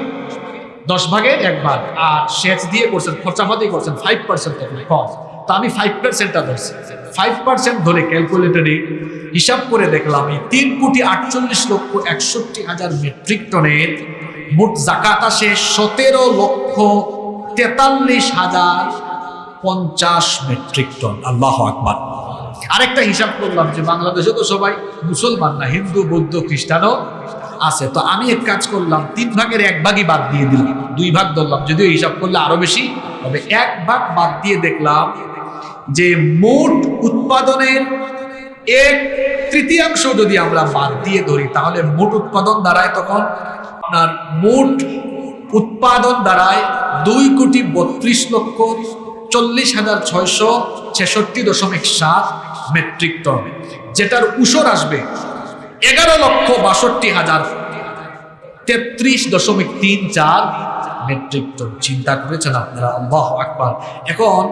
দশ ভাগে এক ভাগ। আর সেচ দিয়ে করছেন, খরচাপাতি করছেন ফাইভ পার্সেন্ট কম। তো আমি ফাইভ পার্সেন্টটা ধরছি। ফাইভ পার্সেন্ট ধরে ক্যালকুলেটরে হিসাব করে দেখলাম, এই তিন কোটি আটচল্লিশ লক্ষ একষট্টি হাজার মেট্রিক টনের মোট জাকাত আসে সতেরো লক্ষ তেতাল্লিশ হাজার পঞ্চাশ মেট্রিক টন। আল্লাহ আকবার। আরেকটা হিসাব করলাম যে বাংলাদেশে তো সবাই মুসলমান না, হিন্দু, বৌদ্ধ, খ্রিস্টানও আছে। তো আমি এক কাজ করলাম, তিন ভাগের এক ভাগই বাদ দিয়ে দিলাম। দুই ভাগ ধরলাম। যদিও হিসাব করলে আরও বেশি, তবে এক ভাগ বাদ দিয়ে দেখলাম যে মোট উৎপাদনের এক তৃতীয়াংশ যদি আমরা বাদ দিয়ে ধরি, তাহলে মোট উৎপাদন দাঁড়ায় তখন? আপনার মোট উৎপাদন দাঁড়ায় দুই কোটি বত্রিশ লক্ষ চল্লিশ হাজার ছয়শো ছেষট্টি দশমিক সাত মেট্রিক টন, যেটার উসর আসবে এগারো লক্ষ বাষট্টি হাজার তেত্রিশ দশমিক তিন চার মেট্রিক টন। চিন্তা করেছেন আপনারা? আল্লাহ আকবার। এখন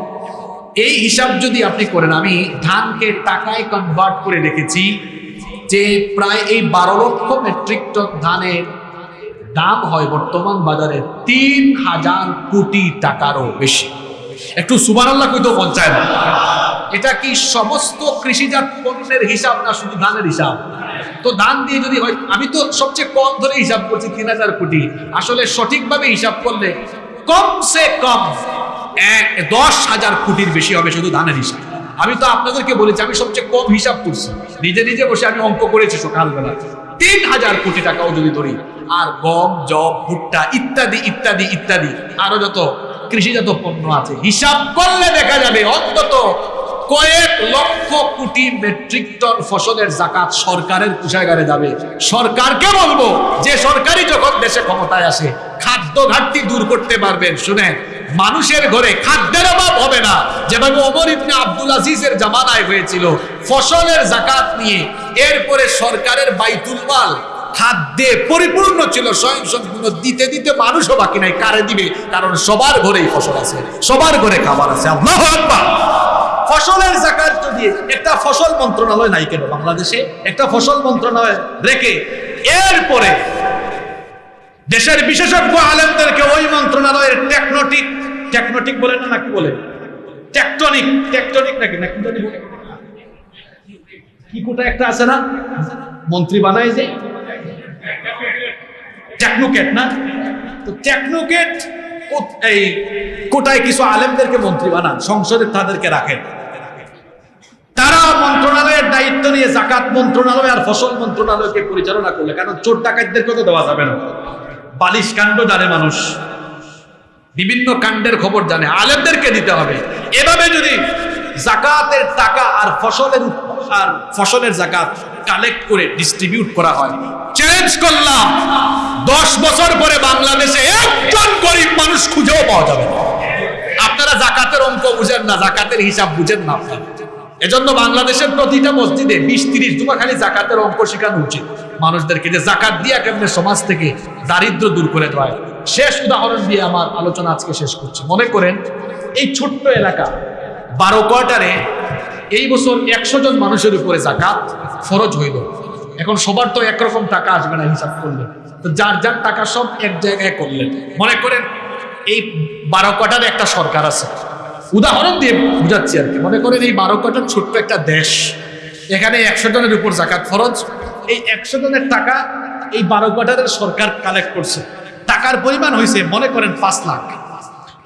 এই হিসাব যদি আপনি করেন, আমি ধানকে টাকায় কনভার্ট করে রেখেছি যে প্রায় এই বারো লক্ষ মেট্রিক টন ধানের দাম হয় বর্তমান বাজারে তিন হাজার কোটি টাকারও বেশি। একটু সুবার আল্লাহ কইতো পঞ্চায়েত এটা কি সমস্ত কৃষিজাত পণ্যের হিসাব না শুধু ধানের হিসাব? তো ধান দিয়ে যদি হয়, আমি তো সবচেয়ে কম ধরে হিসাব করছি তিন হাজার কোটি। আসলে সঠিকভাবে হিসাব করলে কমসে কম দশ হাজার কোটির বেশি হবে শুধু ধানের হিসাব। আমি তো আপনাদেরকে বলেছি, আমি সবচেয়ে কম হিসাব করছি। নিজে নিজে বসে আমি অঙ্ক করেছি সকালবেলা। তিন হাজার কোটি টাকাও যদি ধরি, আর গম জব ভুট্টা ইত্যাদি ইত্যাদি ইত্যাদি, আরও যত কৃষিজাত পণ্য আছে, হিসাব করলে দেখা যাবে অন্তত কয়েক লক্ষ কোটি মেট্রিক টন ফসলের জাকাত সরকারের কুষাগারে যাবে। সরকারকে বলব, যে সরকারই যখন দেশে ক্ষমতায় আসে, খাদ্য ঘাটতি দূর করতে পারবেন। শুনেন মানুষের ঘরে খাদ্যের অভাব হবে না। যেভাবে ওমর ইবনে আব্দুল আজিজের জামানায় হয়েছিল, ফসলের জাকাত নিয়ে, এরপরে সরকারের বাইতুল মাল খাদ্যে পরিপূর্ণ ছিল স্বয়ং সম্পূর্ণ দিতে দিতে মানুষও বাকি নাই। কারে দিবে? কারণ সবার ঘরেই ফসল আছে, সবার ঘরে খাবার আছে। আল্লাহু আকবার! ফসলের জাকাত যদি একটা ফসল মন্ত্রণালয় নাই কেন বাংলাদেশে? একটা ফসল মন্ত্রণালয় রেখে, এরপরে দেশের বিশেষজ্ঞ আলেমদেরকে ওই মন্ত্রণালয়ের টেকনোটিক টেকনোটিক বলে না নাকি বলে? টেকটনিক টেকটনিক নাকি? নাকি? কি কোটা একটা আছে না? মন্ত্রী বানায় যে। টেকনোকেট না? তো টেকনোকেট এই কোটায় কিছু আলেমদেরকে মন্ত্রী বানান, সংসদে তাদেরকে রাখেন। তারা মন্ত্রণালয়ের দায়িত্ব নিয়ে জাকাত মন্ত্রণালয় আর ফসল মন্ত্রণালয়কে পরিচালনা করলে কারণ চোর ডাকাতদেরকে তো দেওয়া যাবে না। বালিশ কাণ্ড জানে মানুষ। বিভিন্ন কাণ্ডের খবর জানে। আলেমদেরকে দিতে হবে। এভাবে যদি জাকাতের টাকা আর ফসলের আর ফসলের জাকাত কালেক্ট করে ডিস্ট্রিবিউট করা হয়। চ্যালেঞ্জ করলাম। দশ বছর পরে বাংলাদেশে একজন গরিব মানুষ খুঁজেও পাওয়া যাবে আপনারা জাকাতের অঙ্ক বুঝেন না, জাকাতের হিসাব বুঝেন না আপনারা। এজন্য বাংলাদেশের প্রতিটা মসজিদে বিশ, তিরিশ জুমা খালি জাকাতের অঙ্ক শেখানো উচিত। মানুষদেরকে যে জাকাত দিয়া কেমনে সমাজ থেকে দারিদ্র দূর করে দেওয়া শেষ উদাহরণ দিয়ে আমার আলোচনা আজকে শেষ করছি। মনে করেন, এই ছোট্ট এলাকা, বারো কোয়ার্টারে এই বছর একশো জন মানুষের উপরে জাকাত ফরজ হইল। এখন সবার তো একরকম টাকা আসবে না হিসাব করলে। তো যার যার টাকা সব এক জায়গায় করলেন। মনে করেন, এই বারো কোয়ার্টারে একটা সরকার আছে। উদাহরণ দিয়ে বুঝাচ্ছি আর কি। মনে করেন এই বারো কোয়ার্টার ছোট্ট একটা দেশ, এখানে একশো জনের উপর জাকাত ফরজ, এই একশো জনের টাকা এই বারো কোয়ার্টারের সরকার কালেক্ট করছে। টাকার পরিমাণ হয়েছে, মনে করেন পাঁচ লাখ।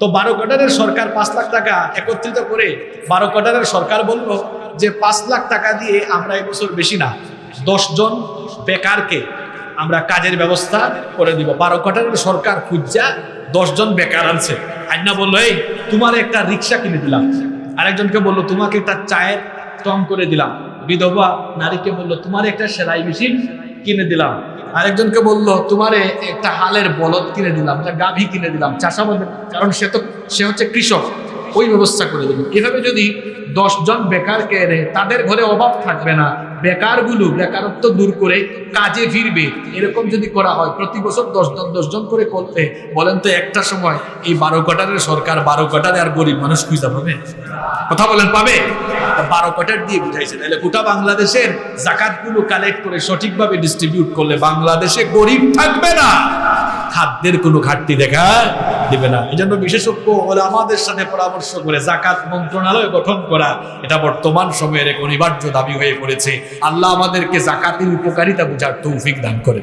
তো বারো কোয়ার্টারের সরকার পাঁচ লাখ টাকা একত্রিত করে বারো কোয়ার্টারের সরকার বলল যে পাঁচ লাখ টাকা দিয়ে আমরা এবছর বেশি না জন বেকারকে আমরা কাজের ব্যবস্থা করে দিব। বারো কোয়ার্টারের সরকার খুঁজা জন বেকার আনছে। আইনা বলল, এই, তোমার একটা রিক্সা কিনে দিলাম। আরেকজনকে বলল, তোমাকে একটা চায়ের টং করে দিলাম। বিধবা নারীকে বলল, তোমার একটা সেলাই মেশিন কিনে দিলাম। আরেকজনকে বলল, তোমারে একটা হালের বলদ কিনে দিলাম, একটা গাভী কিনে দিলাম। চাষাবাদ কারণ সে তো, সে হচ্ছে কৃষক। ওই ব্যবস্থা করে দিল এভাবে যদি জন বেকারকে এনে, তাদের ঘরে অভাব থাকবে না, বেকারগুলো বেকারত্ব দূর করে কাজে ফিরবে, এরকম যদি করা হয়, প্রতি বছর দশজন দশজন করে করতে, বলেন তো একটা সময় এই বারো কোয়ার্টারের সরকার, বারো কোয়ার্টারে আর গরিব মানুষ খুঁজা পাবে? কথা বলেন, পাবে? বারো কোয়ার্টার দিয়ে বুঝাইছে তাহলে গোটা বাংলাদেশের জাকাতগুলো কালেক্ট করে সঠিকভাবে ডিস্ট্রিবিউট করলে বাংলাদেশে গরিব থাকবে না। খাদ্যের কোনো ঘাটতি দেখা দিবে না। এই জন্য বিশেষজ্ঞ আমাদের সাথে পরামর্শ করে জাকাত মন্ত্রণালয় গঠন করা, এটা বর্তমান সময়ের এক অনিবার্য দাবি হয়ে পড়েছে। আল্লাহ আমাদেরকে জাকাতের উপকারিতা বোঝার তৌফিক দান করে